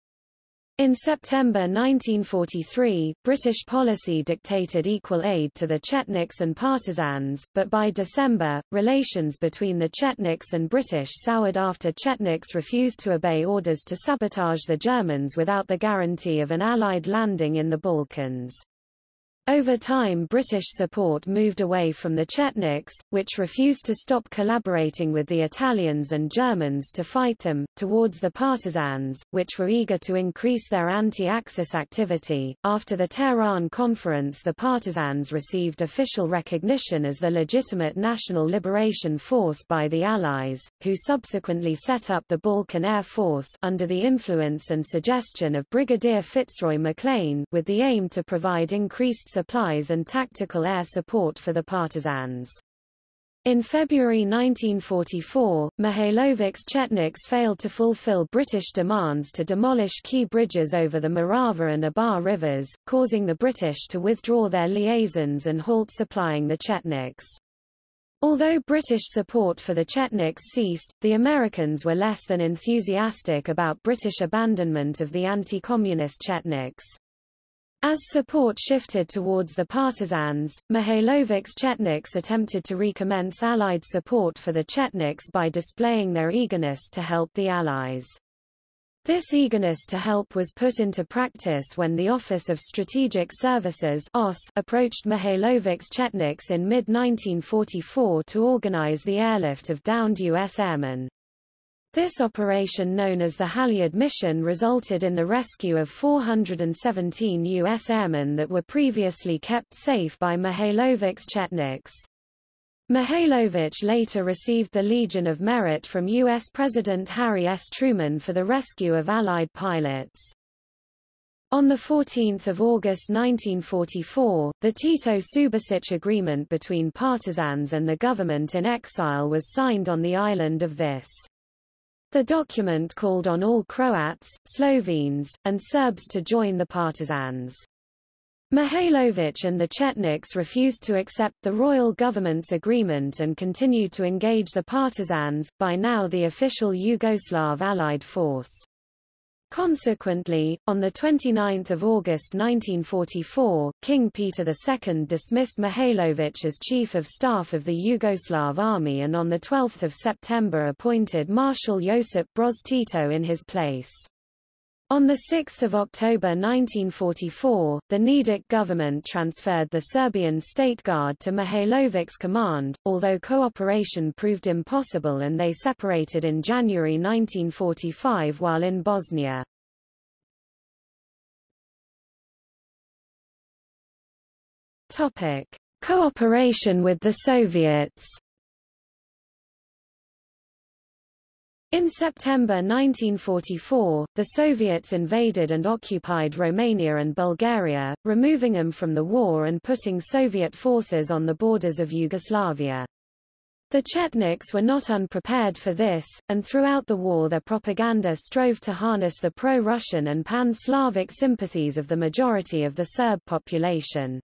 In September 1943, British policy dictated equal aid to the Chetniks and partisans, but by December, relations between the Chetniks and British soured after Chetniks refused to obey orders to sabotage the Germans without the guarantee of an Allied landing in the Balkans. Over time British support moved away from the Chetniks, which refused to stop collaborating with the Italians and Germans to fight them, towards the partisans, which were eager to increase their anti-Axis activity. After the Tehran conference the partisans received official recognition as the legitimate national liberation force by the Allies, who subsequently set up the Balkan Air Force under the influence and suggestion of Brigadier Fitzroy MacLean with the aim to provide increased supplies and tactical air support for the partisans. In February 1944, Mihailovic's Chetniks failed to fulfill British demands to demolish key bridges over the Morava and Ibar rivers, causing the British to withdraw their liaisons and halt supplying the Chetniks. Although British support for the Chetniks ceased, the Americans were less than enthusiastic about British abandonment of the anti-communist Chetniks. As support shifted towards the partisans, Mihailovic's Chetniks attempted to recommence Allied support for the Chetniks by displaying their eagerness to help the Allies. This eagerness to help was put into practice when the Office of Strategic Services approached Mihailovic's Chetniks in mid-1944 to organize the airlift of downed U.S. airmen. This operation known as the Halyard Mission resulted in the rescue of 417 U.S. airmen that were previously kept safe by Mihailovic's Chetniks. Mihailovich later received the Legion of Merit from U.S. President Harry S. Truman for the rescue of Allied pilots. On 14 August 1944, the Tito-Subasic agreement between partisans and the government in exile was signed on the island of Vis. The document called on all Croats, Slovenes, and Serbs to join the partisans. Mihailović and the Chetniks refused to accept the royal government's agreement and continued to engage the partisans, by now the official Yugoslav Allied force. Consequently, on 29 August 1944, King Peter II dismissed Mihailovich as Chief of Staff of the Yugoslav Army and on 12 September appointed Marshal Josip Broz Tito in his place. On 6 October 1944, the Nedic government transferred the Serbian State Guard to Mihailovic's command, although cooperation proved impossible and they separated in January 1945 while in Bosnia. Topic. Cooperation with the Soviets In September 1944, the Soviets invaded and occupied Romania and Bulgaria, removing them from the war and putting Soviet forces on the borders of Yugoslavia. The Chetniks were not unprepared for this, and throughout the war their propaganda strove to harness the pro-Russian and pan-Slavic sympathies of the majority of the Serb population.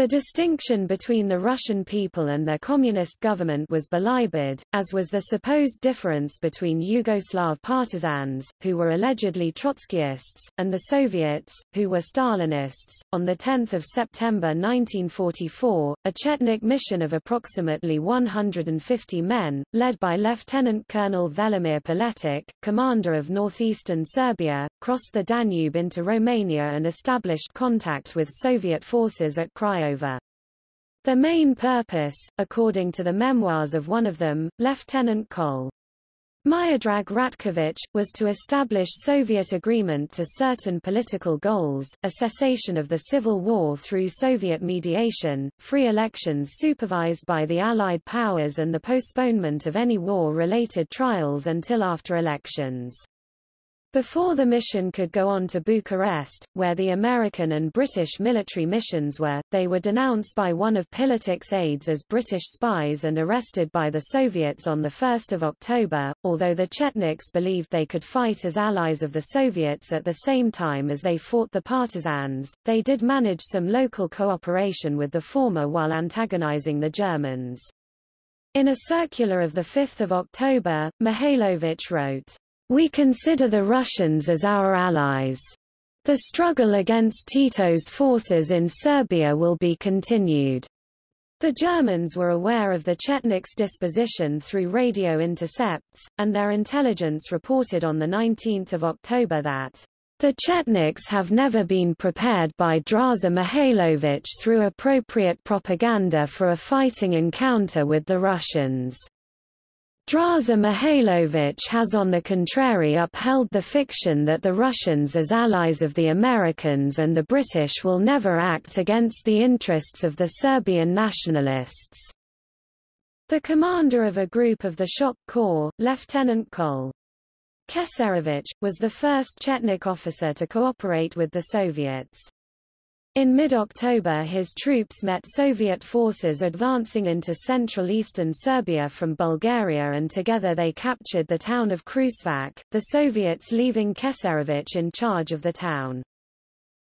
The distinction between the Russian people and their communist government was belied, as was the supposed difference between Yugoslav partisans, who were allegedly Trotskyists, and the Soviets, who were Stalinists. On 10 September 1944, a Chetnik mission of approximately 150 men, led by Lieutenant Colonel Velimir Piletić, commander of northeastern Serbia, crossed the Danube into Romania and established contact with Soviet forces at Craiova The main purpose, according to the memoirs of one of them, Lieutenant Col. Miodrag Ratkovich, was to establish Soviet agreement to certain political goals, a cessation of the civil war through Soviet mediation, free elections supervised by the Allied powers and the postponement of any war-related trials until after elections. Before the mission could go on to Bucharest, where the American and British military missions were, they were denounced by one of Piletić's aides as British spies and arrested by the Soviets on 1 October. Although the Chetniks believed they could fight as allies of the Soviets at the same time as they fought the partisans, they did manage some local cooperation with the former while antagonizing the Germans. In a circular of 5 October, Mihailovich wrote, we consider the Russians as our allies. The struggle against Tito's forces in Serbia will be continued. The Germans were aware of the Chetniks' disposition through radio intercepts, and their intelligence reported on 19 October that the Chetniks have never been prepared by Draza Mihailovich through appropriate propaganda for a fighting encounter with the Russians. Draza Mihailovich has on the contrary upheld the fiction that the Russians as allies of the Americans and the British will never act against the interests of the Serbian nationalists. The commander of a group of the Shock Corps, Lieutenant Col. Keserovich, was the first Chetnik officer to cooperate with the Soviets. In mid-October his troops met Soviet forces advancing into central eastern Serbia from Bulgaria and together they captured the town of Kruševac, the Soviets leaving Keserovich in charge of the town.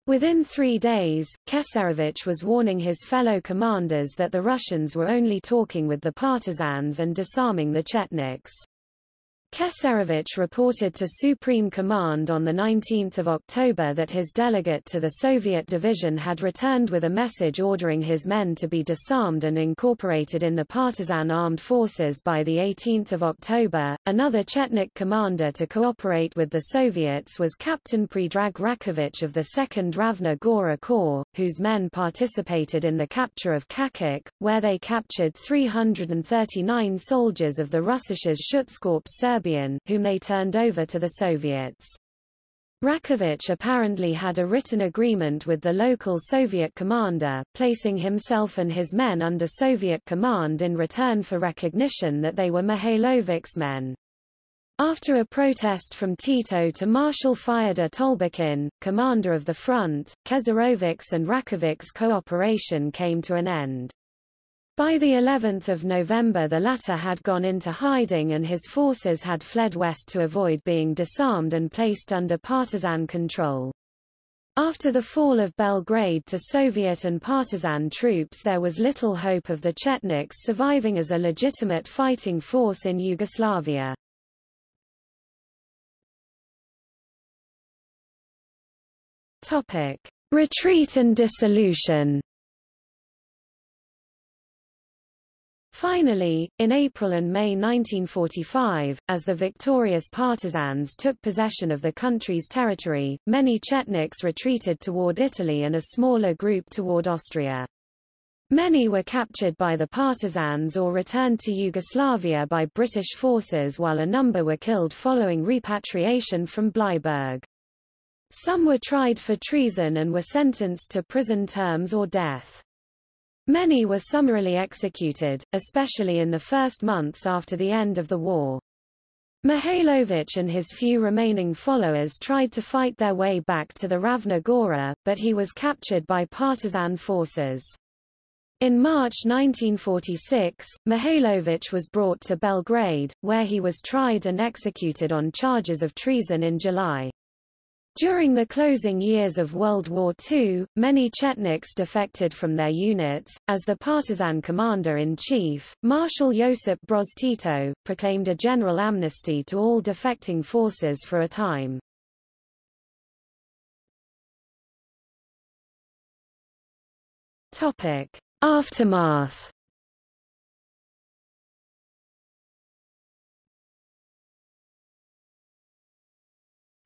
Within three days, Keserovich was warning his fellow commanders that the Russians were only talking with the partisans and disarming the Chetniks. Keserovich reported to Supreme Command on 19 October that his delegate to the Soviet division had returned with a message ordering his men to be disarmed and incorporated in the partisan armed forces by 18 October. Another Chetnik commander to cooperate with the Soviets was Captain Predrag Rakovich of the 2nd Ravna Gora Corps, whose men participated in the capture of Čačak, where they captured 339 soldiers of the Russisches Schutzkorps Serbien, whom they turned over to the Soviets. Rakovich apparently had a written agreement with the local Soviet commander, placing himself and his men under Soviet command in return for recognition that they were Mihailovich's men. After a protest from Tito to Marshal Fyodor Tolbukhin, commander of the front, Keserovich's and Rakovich's cooperation came to an end. By the 11th of November the latter had gone into hiding and his forces had fled west to avoid being disarmed and placed under partisan control. After the fall of Belgrade to Soviet and partisan troops there was little hope of the Chetniks surviving as a legitimate fighting force in Yugoslavia. Retreat and dissolution Finally, in April and May 1945, as the victorious partisans took possession of the country's territory, many Chetniks retreated toward Italy and a smaller group toward Austria. Many were captured by the partisans or returned to Yugoslavia by British forces while a number were killed following repatriation from Bleiburg. Some were tried for treason and were sentenced to prison terms or death. Many were summarily executed, especially in the first months after the end of the war. Mihailovich and his few remaining followers tried to fight their way back to the Ravna Gora, but he was captured by partisan forces. In March 1946, Mihailovich was brought to Belgrade, where he was tried and executed on charges of treason in July. During the closing years of World War II, many Chetniks defected from their units. As the partisan commander-in-chief, Marshal Josip Broz Tito, proclaimed a general amnesty to all defecting forces for a time. Topic. Aftermath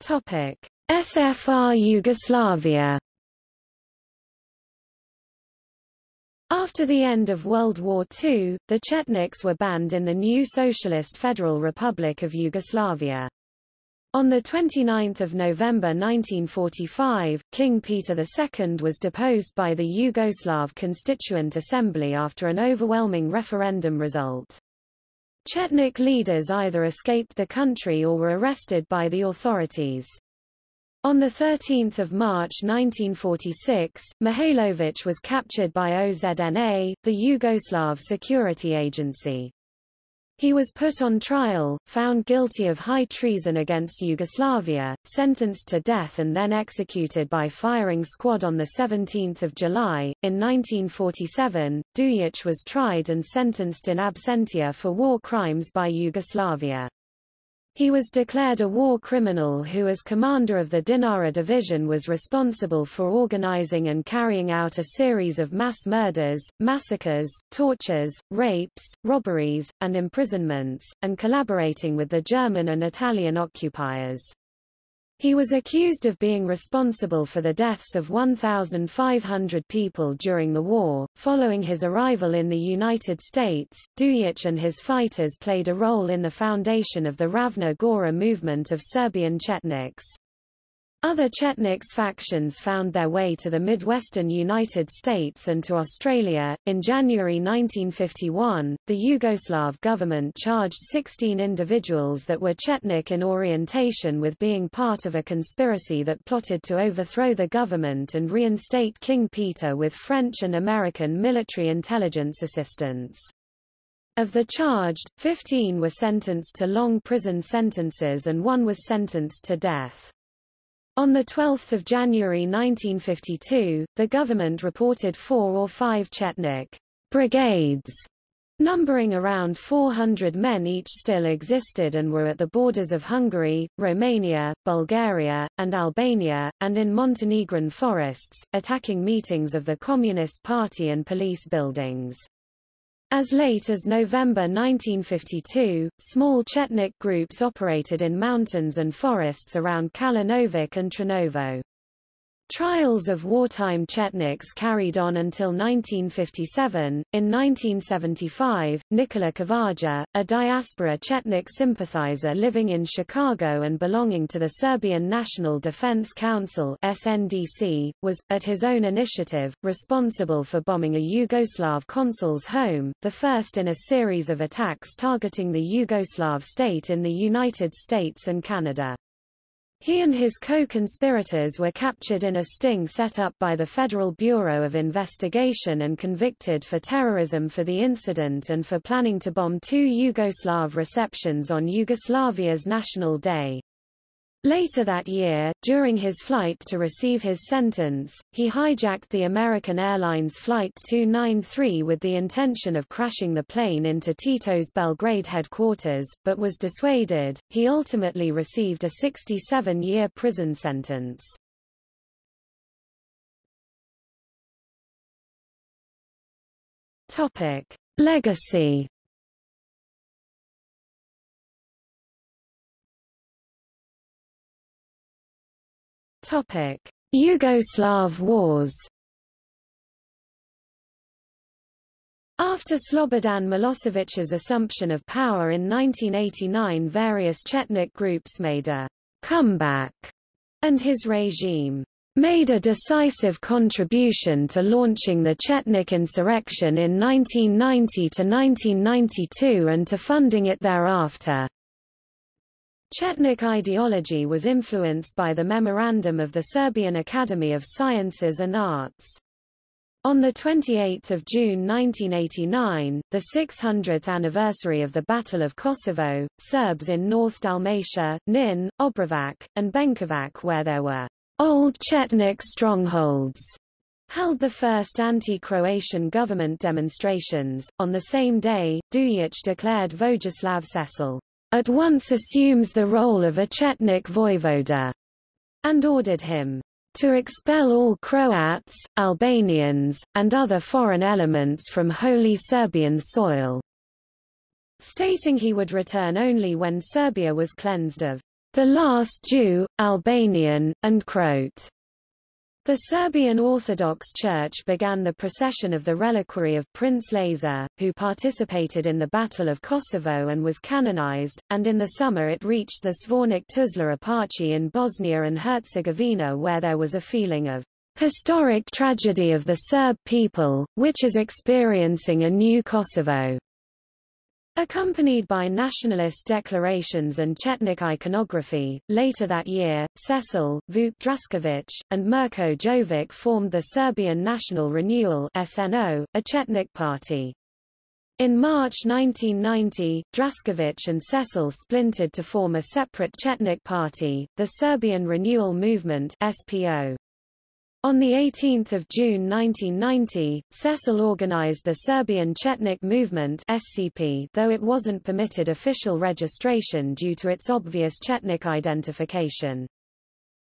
Topic. SFR Yugoslavia After the end of World War II, the Chetniks were banned in the new Socialist Federal Republic of Yugoslavia. On 29 November 1945, King Peter II was deposed by the Yugoslav Constituent Assembly after an overwhelming referendum result. Chetnik leaders either escaped the country or were arrested by the authorities. On 13 March 1946, Mihailovic was captured by OZNA, the Yugoslav security agency. He was put on trial, found guilty of high treason against Yugoslavia, sentenced to death and then executed by firing squad on 17 July. In 1947, Dujic was tried and sentenced in absentia for war crimes by Yugoslavia. He was declared a war criminal who as commander of the Dinara division was responsible for organizing and carrying out a series of mass murders, massacres, tortures, rapes, robberies, and imprisonments, and collaborating with the German and Italian occupiers. He was accused of being responsible for the deaths of 1,500 people during the war. Following his arrival in the United States, Dujic and his fighters played a role in the foundation of the Ravna Gora movement of Serbian Chetniks. Other Chetniks factions found their way to the Midwestern United States and to Australia. In January 1951, the Yugoslav government charged 16 individuals that were Chetnik in orientation with being part of a conspiracy that plotted to overthrow the government and reinstate King Peter with French and American military intelligence assistance. Of the charged, 15 were sentenced to long prison sentences and one was sentenced to death. On 12 January 1952, the government reported four or five Chetnik brigades numbering around 400 men each still existed and were at the borders of Hungary, Romania, Bulgaria, and Albania, and in Montenegrin forests, attacking meetings of the Communist Party and police buildings. As late as November 1952, small Chetnik groups operated in mountains and forests around Kalinovik and Trnovo. Trials of wartime Chetniks carried on until 1957. In 1975, Nikola Kavaja, a diaspora Chetnik sympathizer living in Chicago and belonging to the Serbian National Defense Council (SNDC), was, at his own initiative, responsible for bombing a Yugoslav consul's home, the first in a series of attacks targeting the Yugoslav state in the United States and Canada. He and his co-conspirators were captured in a sting set up by the Federal Bureau of Investigation and convicted for terrorism for the incident and for planning to bomb two Yugoslav receptions on Yugoslavia's National Day. Later that year, during his flight to receive his sentence, he hijacked the American Airlines Flight 293 with the intention of crashing the plane into Tito's Belgrade headquarters, but was dissuaded. He ultimately received a 67-year prison sentence. Topic: Legacy Topic: Yugoslav Wars. After Slobodan Milosevic's assumption of power in 1989 various Chetnik groups made a comeback, and his regime made a decisive contribution to launching the Chetnik insurrection in 1990 to 1992 and to funding it thereafter. Chetnik ideology was influenced by the memorandum of the Serbian Academy of Sciences and Arts. On 28 June 1989, the 600th anniversary of the Battle of Kosovo, Serbs in North Dalmatia, Knin, Obrovac, and Benkovac where there were old Chetnik strongholds, held the first anti-Croatian government demonstrations. On the same day, Dujic declared Vojislav Šešelj at once assumes the role of a Chetnik voivoda, and ordered him to expel all Croats, Albanians, and other foreign elements from Holy Serbian soil, stating he would return only when Serbia was cleansed of the last Jew, Albanian, and Croat. The Serbian Orthodox Church began the procession of the reliquary of Prince Lazar, who participated in the Battle of Kosovo and was canonized, and in the summer it reached the Zvornik Tuzla Eparchy in Bosnia and Herzegovina where there was a feeling of historic tragedy of the Serb people, which is experiencing a new Kosovo. Accompanied by nationalist declarations and Chetnik iconography, later that year, Šešelj, Vuk Draskovic, and Mirko Jovic formed the Serbian National Renewal SNO, a Chetnik party. In March 1990, Draskovic and Šešelj splintered to form a separate Chetnik party, the Serbian Renewal Movement SPO. On 18 June 1990, Šešelj organized the Serbian Chetnik Movement SCP, though it wasn't permitted official registration due to its obvious Chetnik identification.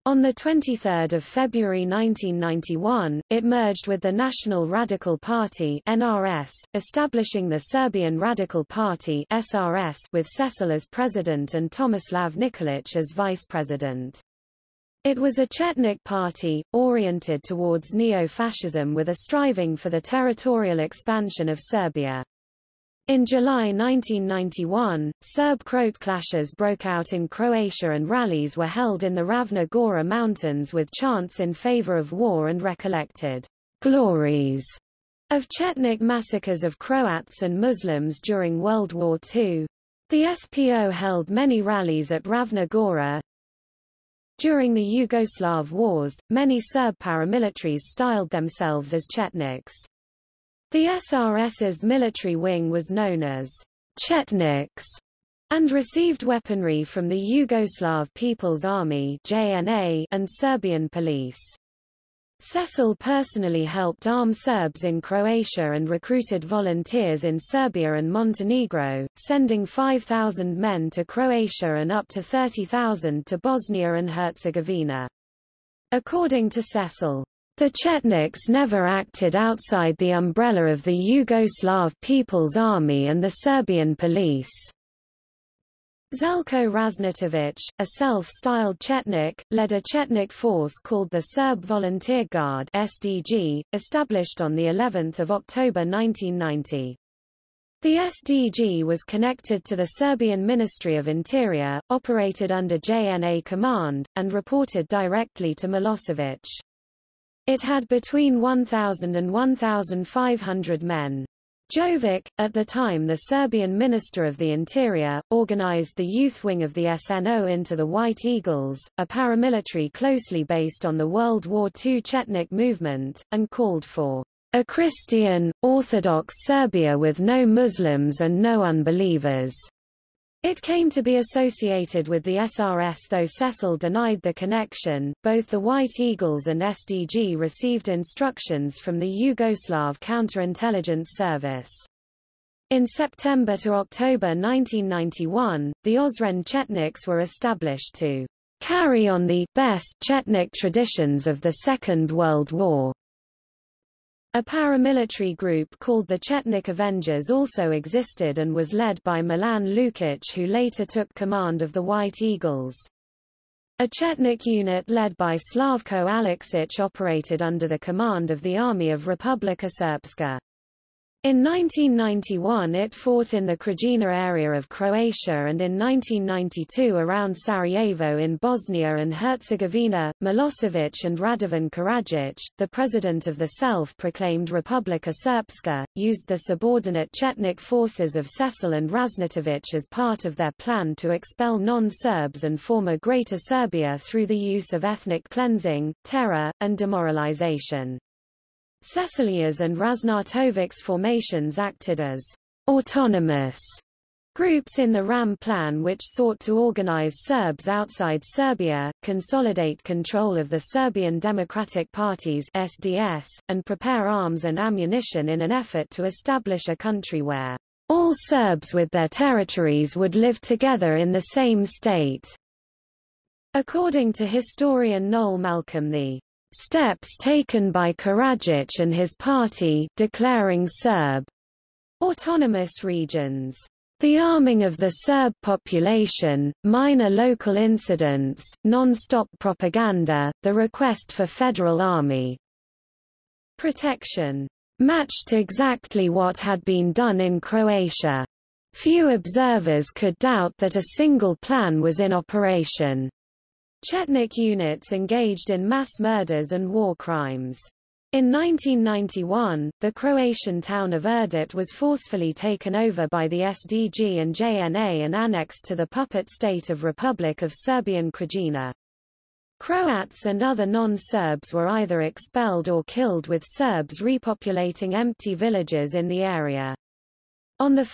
On 23 February 1991, it merged with the National Radical Party NRS, establishing the Serbian Radical Party SRS with Šešelj as president and Tomislav Nikolic as vice president. It was a Chetnik party, oriented towards neo-fascism with a striving for the territorial expansion of Serbia. In July 1991, Serb-Croat clashes broke out in Croatia and rallies were held in the Ravna Gora mountains with chants in favor of war and recollected glories of Chetnik massacres of Croats and Muslims during World War II. The SPO held many rallies at Ravna Gora, during the Yugoslav wars, many Serb paramilitaries styled themselves as Chetniks. The SRS's military wing was known as Chetniks and received weaponry from the Yugoslav People's Army JNA and Serbian police. Šešelj personally helped arm Serbs in Croatia and recruited volunteers in Serbia and Montenegro, sending 5,000 men to Croatia and up to 30,000 to Bosnia and Herzegovina. According to Šešelj, the Chetniks never acted outside the umbrella of the Yugoslav People's Army and the Serbian police. Zeljko Raznatovic, a self-styled Chetnik, led a Chetnik force called the Serb Volunteer Guard SDG, established on the 11th of October 1990. The SDG was connected to the Serbian Ministry of Interior, operated under JNA command, and reported directly to Milosevic. It had between 1,000 and 1,500 men. Jovic, at the time the Serbian Minister of the Interior, organized the youth wing of the SNO into the White Eagles, a paramilitary closely based on the World War II Chetnik movement, and called for a Christian, Orthodox Serbia with no Muslims and no unbelievers. It came to be associated with the SRS though Šešelj denied the connection. Both the White Eagles and SDG received instructions from the Yugoslav Counterintelligence Service. In September to October 1991, the Ozren Chetniks were established to carry on the best Chetnik traditions of the Second World War. A paramilitary group called the Chetnik Avengers also existed and was led by Milan Lukic who later took command of the White Eagles. A Chetnik unit led by Slavko Aleksic operated under the command of the Army of Republika Srpska. In 1991 it fought in the Krajina area of Croatia and in 1992 around Sarajevo in Bosnia and Herzegovina. Milosevic and Radovan Karadzic, the president of the self-proclaimed Republika Srpska, used the subordinate Chetnik forces of Šešelj and Raznatovic as part of their plan to expel non-Serbs and form a Greater Serbia through the use of ethnic cleansing, terror, and demoralization. Šešelj's and Raznatovic's formations acted as autonomous groups in the RAM plan which sought to organize Serbs outside Serbia, consolidate control of the Serbian Democratic Parties SDS, and prepare arms and ammunition in an effort to establish a country where all Serbs with their territories would live together in the same state. According to historian Noel Malcolm the steps taken by Karadzic and his party declaring Serb autonomous regions The arming of the Serb population, minor local incidents, non-stop propaganda, the request for federal army protection matched exactly what had been done in Croatia. Few observers could doubt that a single plan was in operation. Chetnik units engaged in mass murders and war crimes. In 1991, the Croatian town of Erdut was forcefully taken over by the SDG and JNA and annexed to the puppet state of Republic of Serbian Krajina. Croats and other non-Serbs were either expelled or killed with Serbs repopulating empty villages in the area. On 1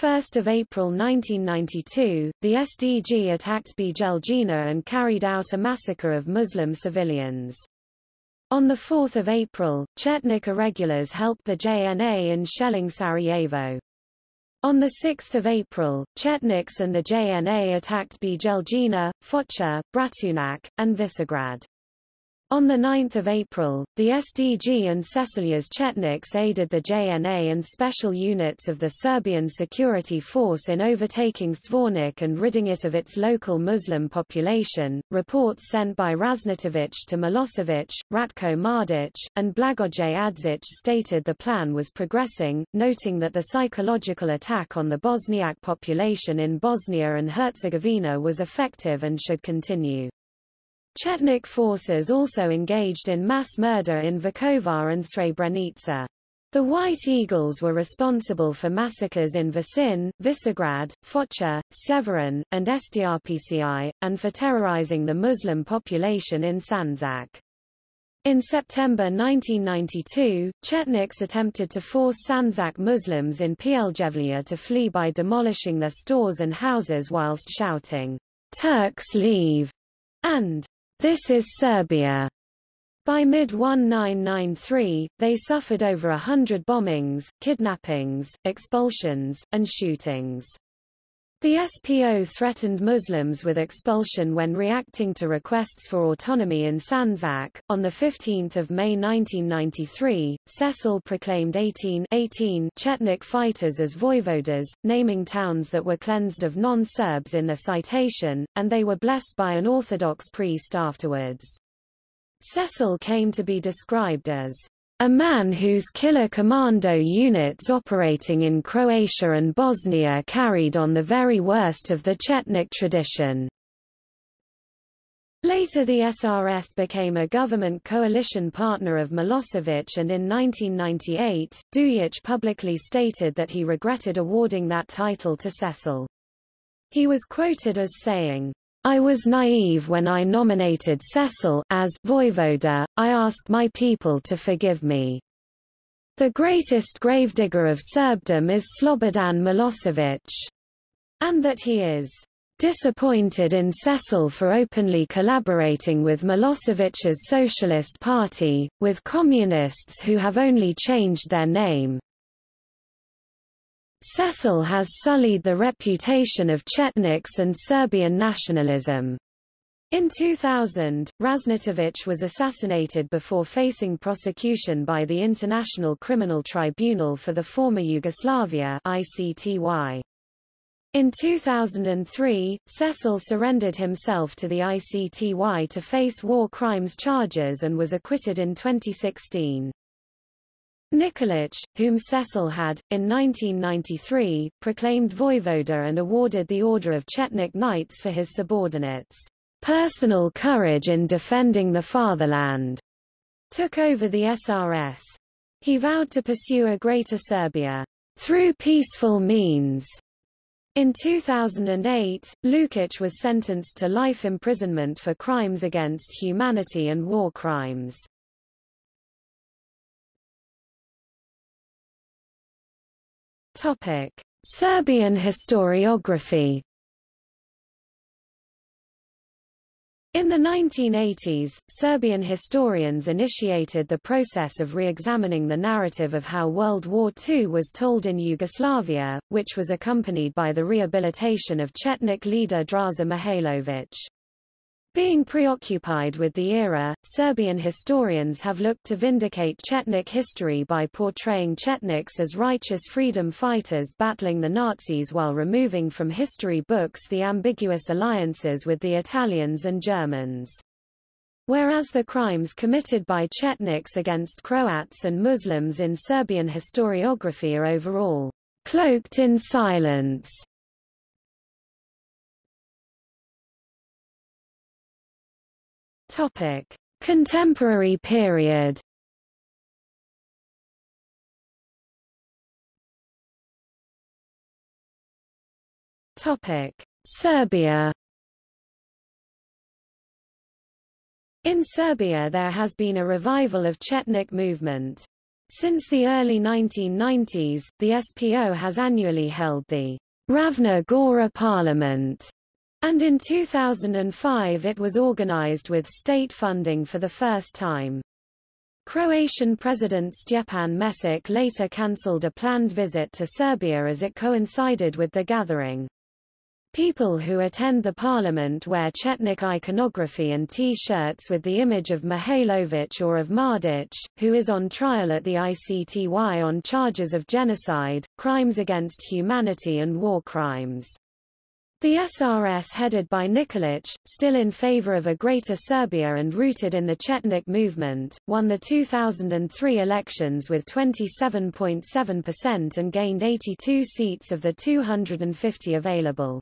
April 1992, the SDG attacked Bijeljina and carried out a massacre of Muslim civilians. On 4 April, Chetnik irregulars helped the JNA in shelling Sarajevo. On 6 April, Chetniks and the JNA attacked Bijeljina, Foča, Bratunac, and Visegrad. On 9 April, the SDG and Šešelj's Chetniks aided the JNA and special units of the Serbian Security Force in overtaking Zvornik and ridding it of its local Muslim population. Reports sent by Raznatovic to Milosevic, Ratko Mladic, and Blagoje Adzic stated the plan was progressing, noting that the psychological attack on the Bosniak population in Bosnia and Herzegovina was effective and should continue. Chetnik forces also engaged in mass murder in Vukovar and Srebrenica. The White Eagles were responsible for massacres in Visin, Visegrad, Foča, Sjeverin, and Strpci, and for terrorizing the Muslim population in Sandžak. In September 1992, Chetniks attempted to force Sandžak Muslims in Pljevlja to flee by demolishing their stores and houses whilst shouting, Turks leave, and this is Serbia. By mid-1993, they suffered over a hundred bombings, kidnappings, expulsions, and shootings. The SPO threatened Muslims with expulsion when reacting to requests for autonomy in Sandžak. On 15 May 1993, Šešelj proclaimed 18, 18 Chetnik fighters as voivodas, naming towns that were cleansed of non-Serbs in the citation, and they were blessed by an Orthodox priest afterwards. Šešelj came to be described as a man whose killer commando units operating in Croatia and Bosnia carried on the very worst of the Chetnik tradition. Later the SRS became a government coalition partner of Milosevic and in 1998, Dujic publicly stated that he regretted awarding that title to Šešelj. He was quoted as saying, I was naive when I nominated Šešelj as Voivoda, I asked my people to forgive me. The greatest gravedigger of Serbdom is Slobodan Milosevic. And that he is disappointed in Šešelj for openly collaborating with Milosevic's Socialist Party, with communists who have only changed their name. Šešelj has sullied the reputation of Chetniks and Serbian nationalism. In 2000, Raznatovic was assassinated before facing prosecution by the International Criminal Tribunal for the former Yugoslavia ICTY. In 2003, Šešelj surrendered himself to the ICTY to face war crimes charges and was acquitted in 2016. Nikolic, whom Šešelj had, in 1993, proclaimed voivoda and awarded the Order of Chetnik Knights for his subordinates' personal courage in defending the fatherland, took over the SRS. He vowed to pursue a Greater Serbia through peaceful means. In 2008, Lukic was sentenced to life imprisonment for crimes against humanity and war crimes. Topic: Serbian historiography. In the 1980s, Serbian historians initiated the process of re-examining the narrative of how World War II was told in Yugoslavia, which was accompanied by the rehabilitation of Chetnik leader Draza Mihailovic. Being preoccupied with the era, Serbian historians have looked to vindicate Chetnik history by portraying Chetniks as righteous freedom fighters battling the Nazis while removing from history books the ambiguous alliances with the Italians and Germans. Whereas the crimes committed by Chetniks against Croats and Muslims in Serbian historiography are overall cloaked in silence. Topic: Contemporary period. Topic: Serbia. In Serbia there has been a revival of Chetnik movement. Since the early 1990s, the SPO has annually held the Ravna Gora Parliament, and in 2005 it was organized with state funding for the first time. Croatian President Stjepan Mesic later cancelled a planned visit to Serbia as it coincided with the gathering. People who attend the parliament wear Chetnik iconography and T-shirts with the image of Mihailovic or of Mladic, who is on trial at the ICTY on charges of genocide, crimes against humanity and war crimes. The SRS headed by Nikolic, still in favor of a Greater Serbia and rooted in the Chetnik movement, won the 2003 elections with 27.7% and gained 82 seats of the 250 available.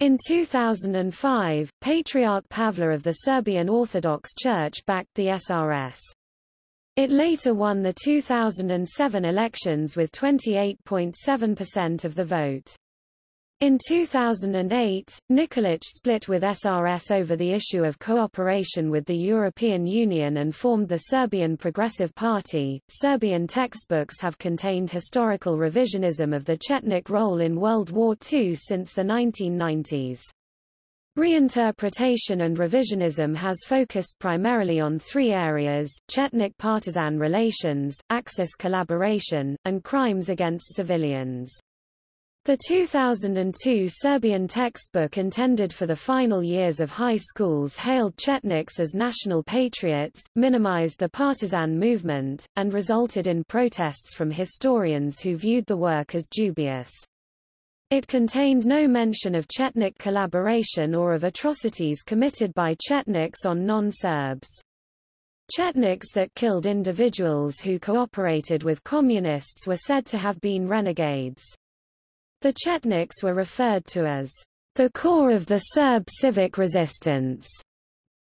In 2005, Patriarch Pavle of the Serbian Orthodox Church backed the SRS. It later won the 2007 elections with 28.7% of the vote. In 2008, Nikolic split with SRS over the issue of cooperation with the European Union and formed the Serbian Progressive Party. Serbian textbooks have contained historical revisionism of the Chetnik role in World War II since the 1990s. Reinterpretation and revisionism has focused primarily on three areas, Chetnik partisan relations, Axis collaboration, and crimes against civilians. The 2002 Serbian textbook intended for the final years of high schools hailed Chetniks as national patriots, minimized the partisan movement, and resulted in protests from historians who viewed the work as dubious. It contained no mention of Chetnik collaboration or of atrocities committed by Chetniks on non-Serbs. Chetniks that killed individuals who cooperated with communists were said to have been renegades. The Chetniks were referred to as the core of the Serb civic resistance,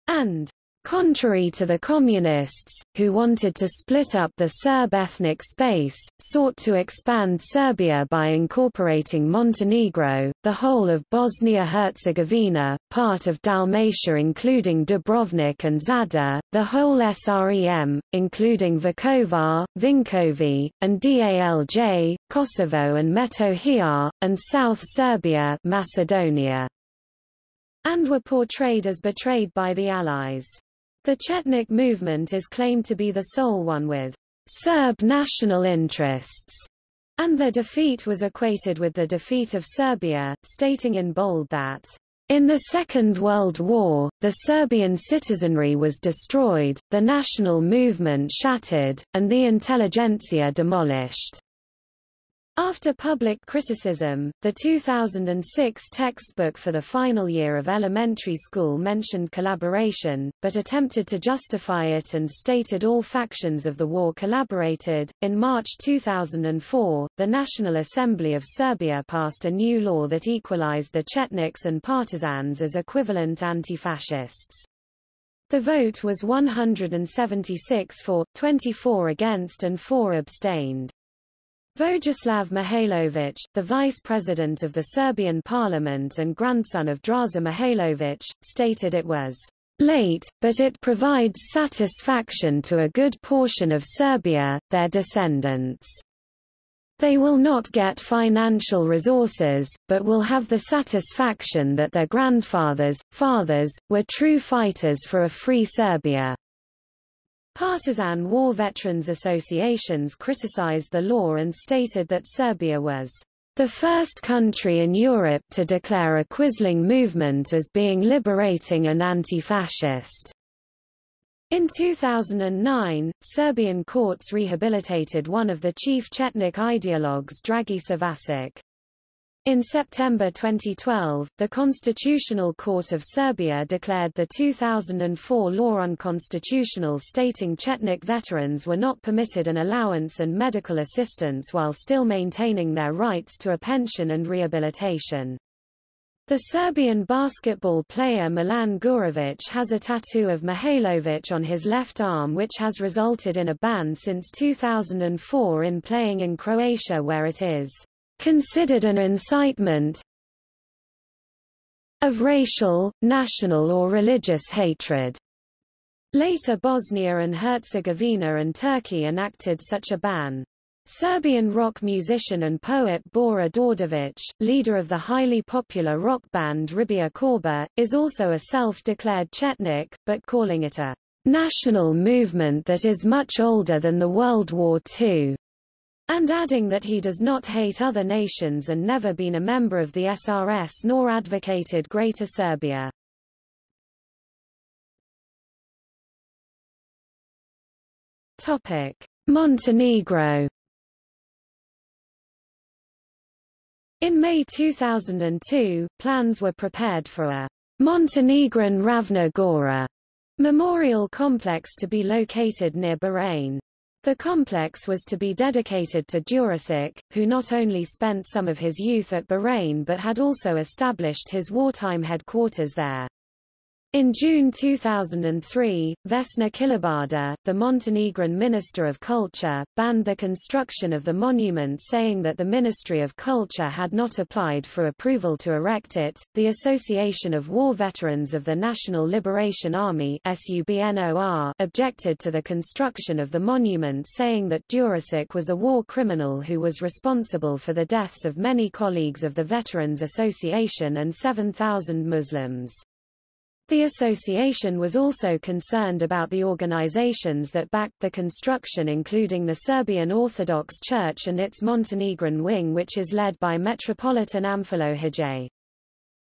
and Contrary to the Communists, who wanted to split up the Serb ethnic space, sought to expand Serbia by incorporating Montenegro, the whole of Bosnia-Herzegovina, part of Dalmatia including Dubrovnik and Zadar, the whole SREM, including Vukovar, Vinkovci, and Dalj, Kosovo and Metohija, and South Serbia Macedonia, and were portrayed as betrayed by the Allies. The Chetnik movement is claimed to be the sole one with Serb national interests, and their defeat was equated with the defeat of Serbia, stating in bold that in the Second World War, the Serbian citizenry was destroyed, the national movement shattered, and the intelligentsia demolished. After public criticism, the 2006 textbook for the final year of elementary school mentioned collaboration, but attempted to justify it and stated all factions of the war collaborated. In March 2004, the National Assembly of Serbia passed a new law that equalized the Chetniks and partisans as equivalent anti-fascists. The vote was 176 for, 24 against and 4 abstained. Vojislav Mihailovic, the vice president of the Serbian parliament and grandson of Draza Mihailovic, stated it was late, but it provides satisfaction to a good portion of Serbia, their descendants. They will not get financial resources, but will have the satisfaction that their grandfathers, fathers, were true fighters for a free Serbia. Partisan war veterans associations criticized the law and stated that Serbia was the first country in Europe to declare a Quisling movement as being liberating and anti-fascist. In 2009, Serbian courts rehabilitated one of the chief Chetnik ideologues Dragiša Vasić. In September 2012, the Constitutional Court of Serbia declared the 2004 law unconstitutional stating Chetnik veterans were not permitted an allowance and medical assistance while still maintaining their rights to a pension and rehabilitation. The Serbian basketball player Milan Gurovic has a tattoo of Mihailovic on his left arm which has resulted in a ban since 2004 in playing in Croatia where it is considered an incitement of racial, national or religious hatred. Later Bosnia and Herzegovina and Turkey enacted such a ban. Serbian rock musician and poet Bora Đorđević, leader of the highly popular rock band Riblja Čorba, is also a self-declared Chetnik, but calling it a national movement that is much older than the World War II and adding that he does not hate other nations and never been a member of the SRS nor advocated Greater Serbia. Topic: Montenegro In May 2002, plans were prepared for a Montenegrin Ravna Gora memorial complex to be located near Berane. The complex was to be dedicated to Đurišić, who not only spent some of his youth at Berane but had also established his wartime headquarters there. In June 2003, Vesna Kilibarda, the Montenegrin Minister of Culture, banned the construction of the monument saying that the Ministry of Culture had not applied for approval to erect it. The Association of War Veterans of the National Liberation Army SUBNOR objected to the construction of the monument saying that Đurišić was a war criminal who was responsible for the deaths of many colleagues of the Veterans Association and 7,000 Muslims. The association was also concerned about the organizations that backed the construction including the Serbian Orthodox Church and its Montenegrin wing which is led by Metropolitan Hadži.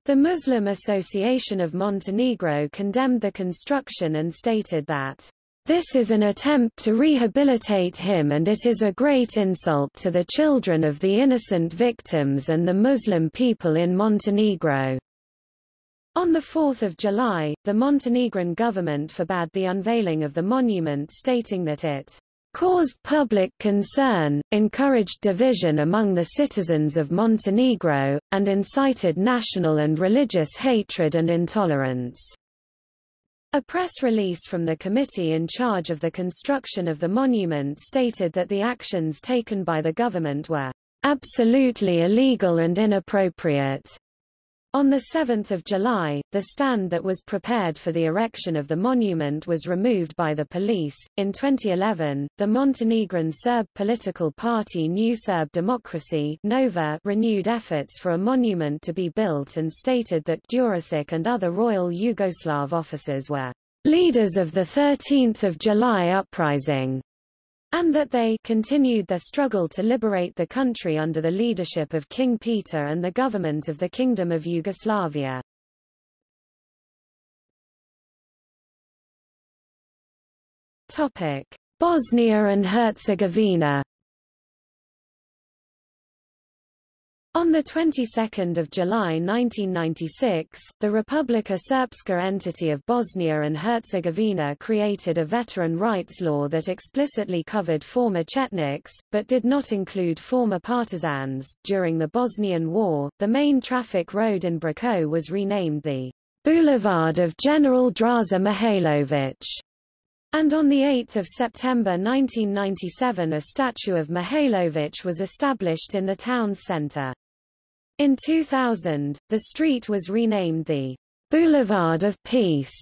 The Muslim Association of Montenegro condemned the construction and stated that this is an attempt to rehabilitate him and it is a great insult to the children of the innocent victims and the Muslim people in Montenegro. On 4 July, the Montenegrin government forbade the unveiling of the monument stating that it caused public concern, encouraged division among the citizens of Montenegro, and incited national and religious hatred and intolerance. A press release from the committee in charge of the construction of the monument stated that the actions taken by the government were absolutely illegal and inappropriate. On 7 July, the stand that was prepared for the erection of the monument was removed by the police. In 2011, the Montenegrin Serb political party New Serb Democracy Nova renewed efforts for a monument to be built and stated that Đurišić and other Royal Yugoslav officers were leaders of the 13 July uprising and that they continued their struggle to liberate the country under the leadership of King Peter and the government of the Kingdom of Yugoslavia. Topic: Bosnia and Herzegovina On the 22nd of July 1996, the Republika Srpska entity of Bosnia and Herzegovina created a veteran rights law that explicitly covered former Chetniks, but did not include former partisans. During the Bosnian War, the main traffic road in Brčko was renamed the Boulevard of General Draza Mihailović. And on 8 September 1997 a statue of Mihailović was established in the town's center. In 2000, the street was renamed the Boulevard of Peace.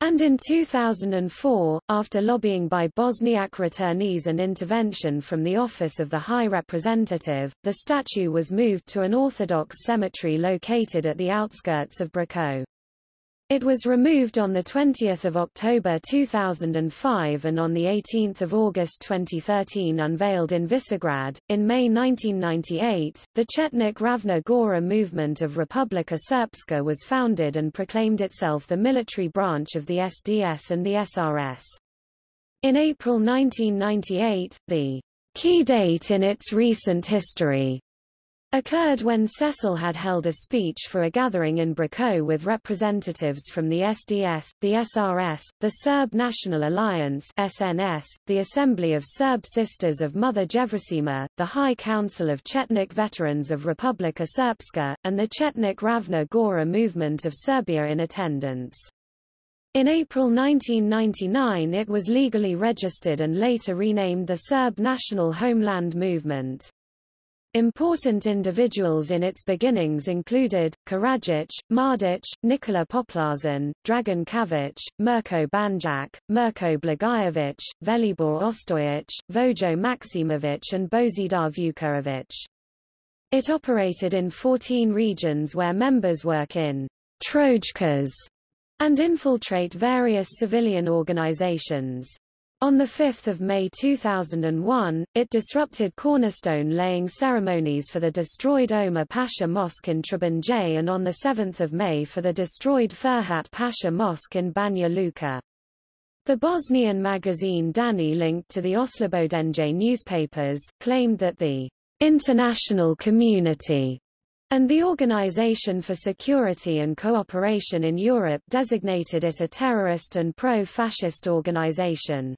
And in 2004, after lobbying by Bosniak returnees and intervention from the Office of the High Representative, the statue was moved to an Orthodox cemetery located at the outskirts of Brčko. It was removed on 20 October 2005 and on 18 August 2013 unveiled in Visegrad. In May 1998, the Chetnik Ravna Gora movement of Republika Srpska was founded and proclaimed itself the military branch of the SDS and the SRS. In April 1998, the key date in its recent history occurred when Šešelj had held a speech for a gathering in Brčko with representatives from the SDS, the SRS, the Serb National Alliance SNS, the Assembly of Serb Sisters of Mother Jevrosima, the High Council of Chetnik Veterans of Republika Srpska, and the Chetnik Ravna Gora movement of Serbia in attendance. In April 1999 it was legally registered and later renamed the Serb National Homeland Movement. Important individuals in its beginnings included, Karadzic, Mladic, Nikola Poplašen, Dragan Čavić, Mirko Banjac, Mirko Blagojevic, Velibor Ostojic, Vojo Maksimovic and Bozidar Vukovic. It operated in 14 regions where members work in trojkas and infiltrate various civilian organizations. On 5 May 2001, it disrupted cornerstone-laying ceremonies for the destroyed Omar Pasha Mosque in Trebinje and on 7 May for the destroyed Ferhat Pasha Mosque in Banja Luka. The Bosnian magazine Dani linked to the Oslobodenje newspapers, claimed that the international community and the Organization for Security and Cooperation in Europe designated it a terrorist and pro-fascist organization.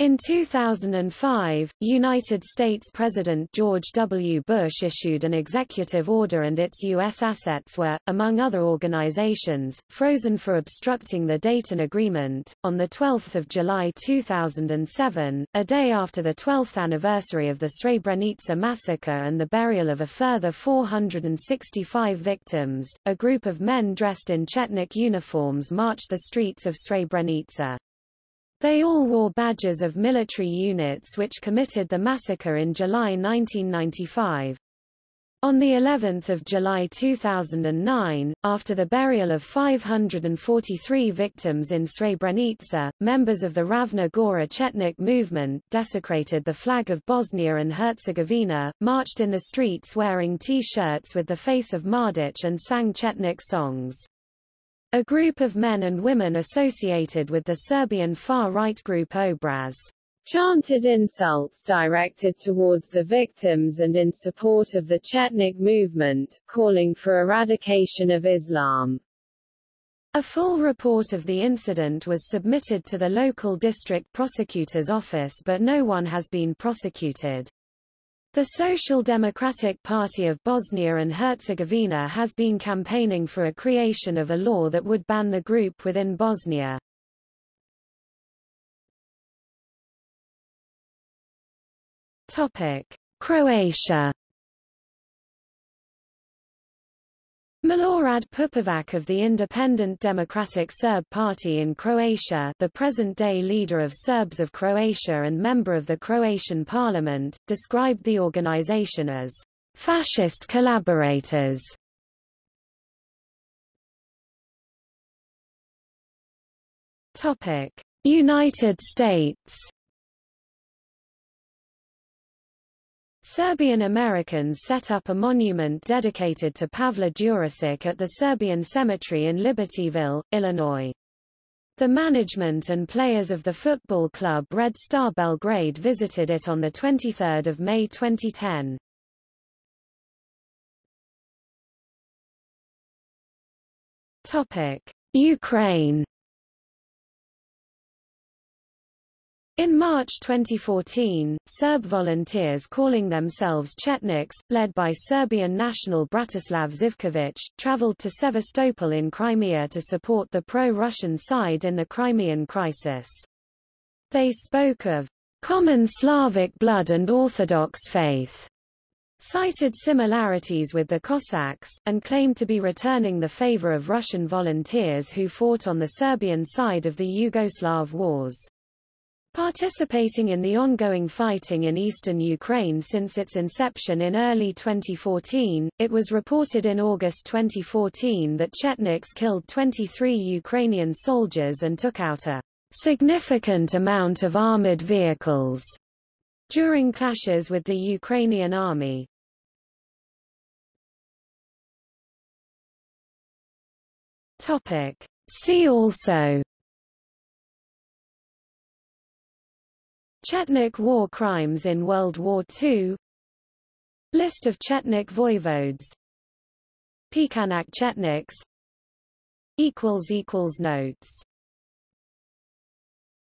In 2005, United States President George W. Bush issued an executive order and its U.S. assets were, among other organizations, frozen for obstructing the Dayton Agreement. On 12 July 2007, a day after the 12th anniversary of the Srebrenica massacre and the burial of a further 465 victims, a group of men dressed in Chetnik uniforms marched the streets of Srebrenica. They all wore badges of military units which committed the massacre in July 1995. On the 11th of July 2009, after the burial of 543 victims in Srebrenica, members of the Ravna Gora Chetnik movement desecrated the flag of Bosnia and Herzegovina, marched in the streets wearing T-shirts with the face of Mladic and sang Chetnik songs. A group of men and women associated with the Serbian far-right group Obraz chanted insults directed towards the victims and in support of the Chetnik movement, calling for eradication of Islam. A full report of the incident was submitted to the local district prosecutor's office but no one has been prosecuted. The Social Democratic Party of Bosnia and Herzegovina has been campaigning for a creation of a law that would ban the group within Bosnia. Topic: Croatia Milorad Pupovac of the Independent Democratic Serb Party in Croatia the present-day leader of Serbs of Croatia and member of the Croatian parliament, described the organization as fascist collaborators. United States Serbian Americans set up a monument dedicated to Pavle Đurišić at the Serbian Cemetery in Libertyville, Illinois. The management and players of the football club Red Star Belgrade visited it on 23 May 2010. Topic. Ukraine In March 2014, Serb volunteers calling themselves Chetniks, led by Serbian national Bratislav Zivkovic, traveled to Sevastopol in Crimea to support the pro-Russian side in the Crimean crisis. They spoke of common Slavic blood and Orthodox faith, cited similarities with the Cossacks, and claimed to be returning the favor of Russian volunteers who fought on the Serbian side of the Yugoslav wars. Participating in the ongoing fighting in eastern Ukraine since its inception in early 2014, it was reported in August 2014 that Chetniks killed 23 Ukrainian soldiers and took out a significant amount of armored vehicles during clashes with the Ukrainian army. Topic. See also Chetnik war crimes in World War II List of Chetnik voivodes. Pećanac Chetniks. Notes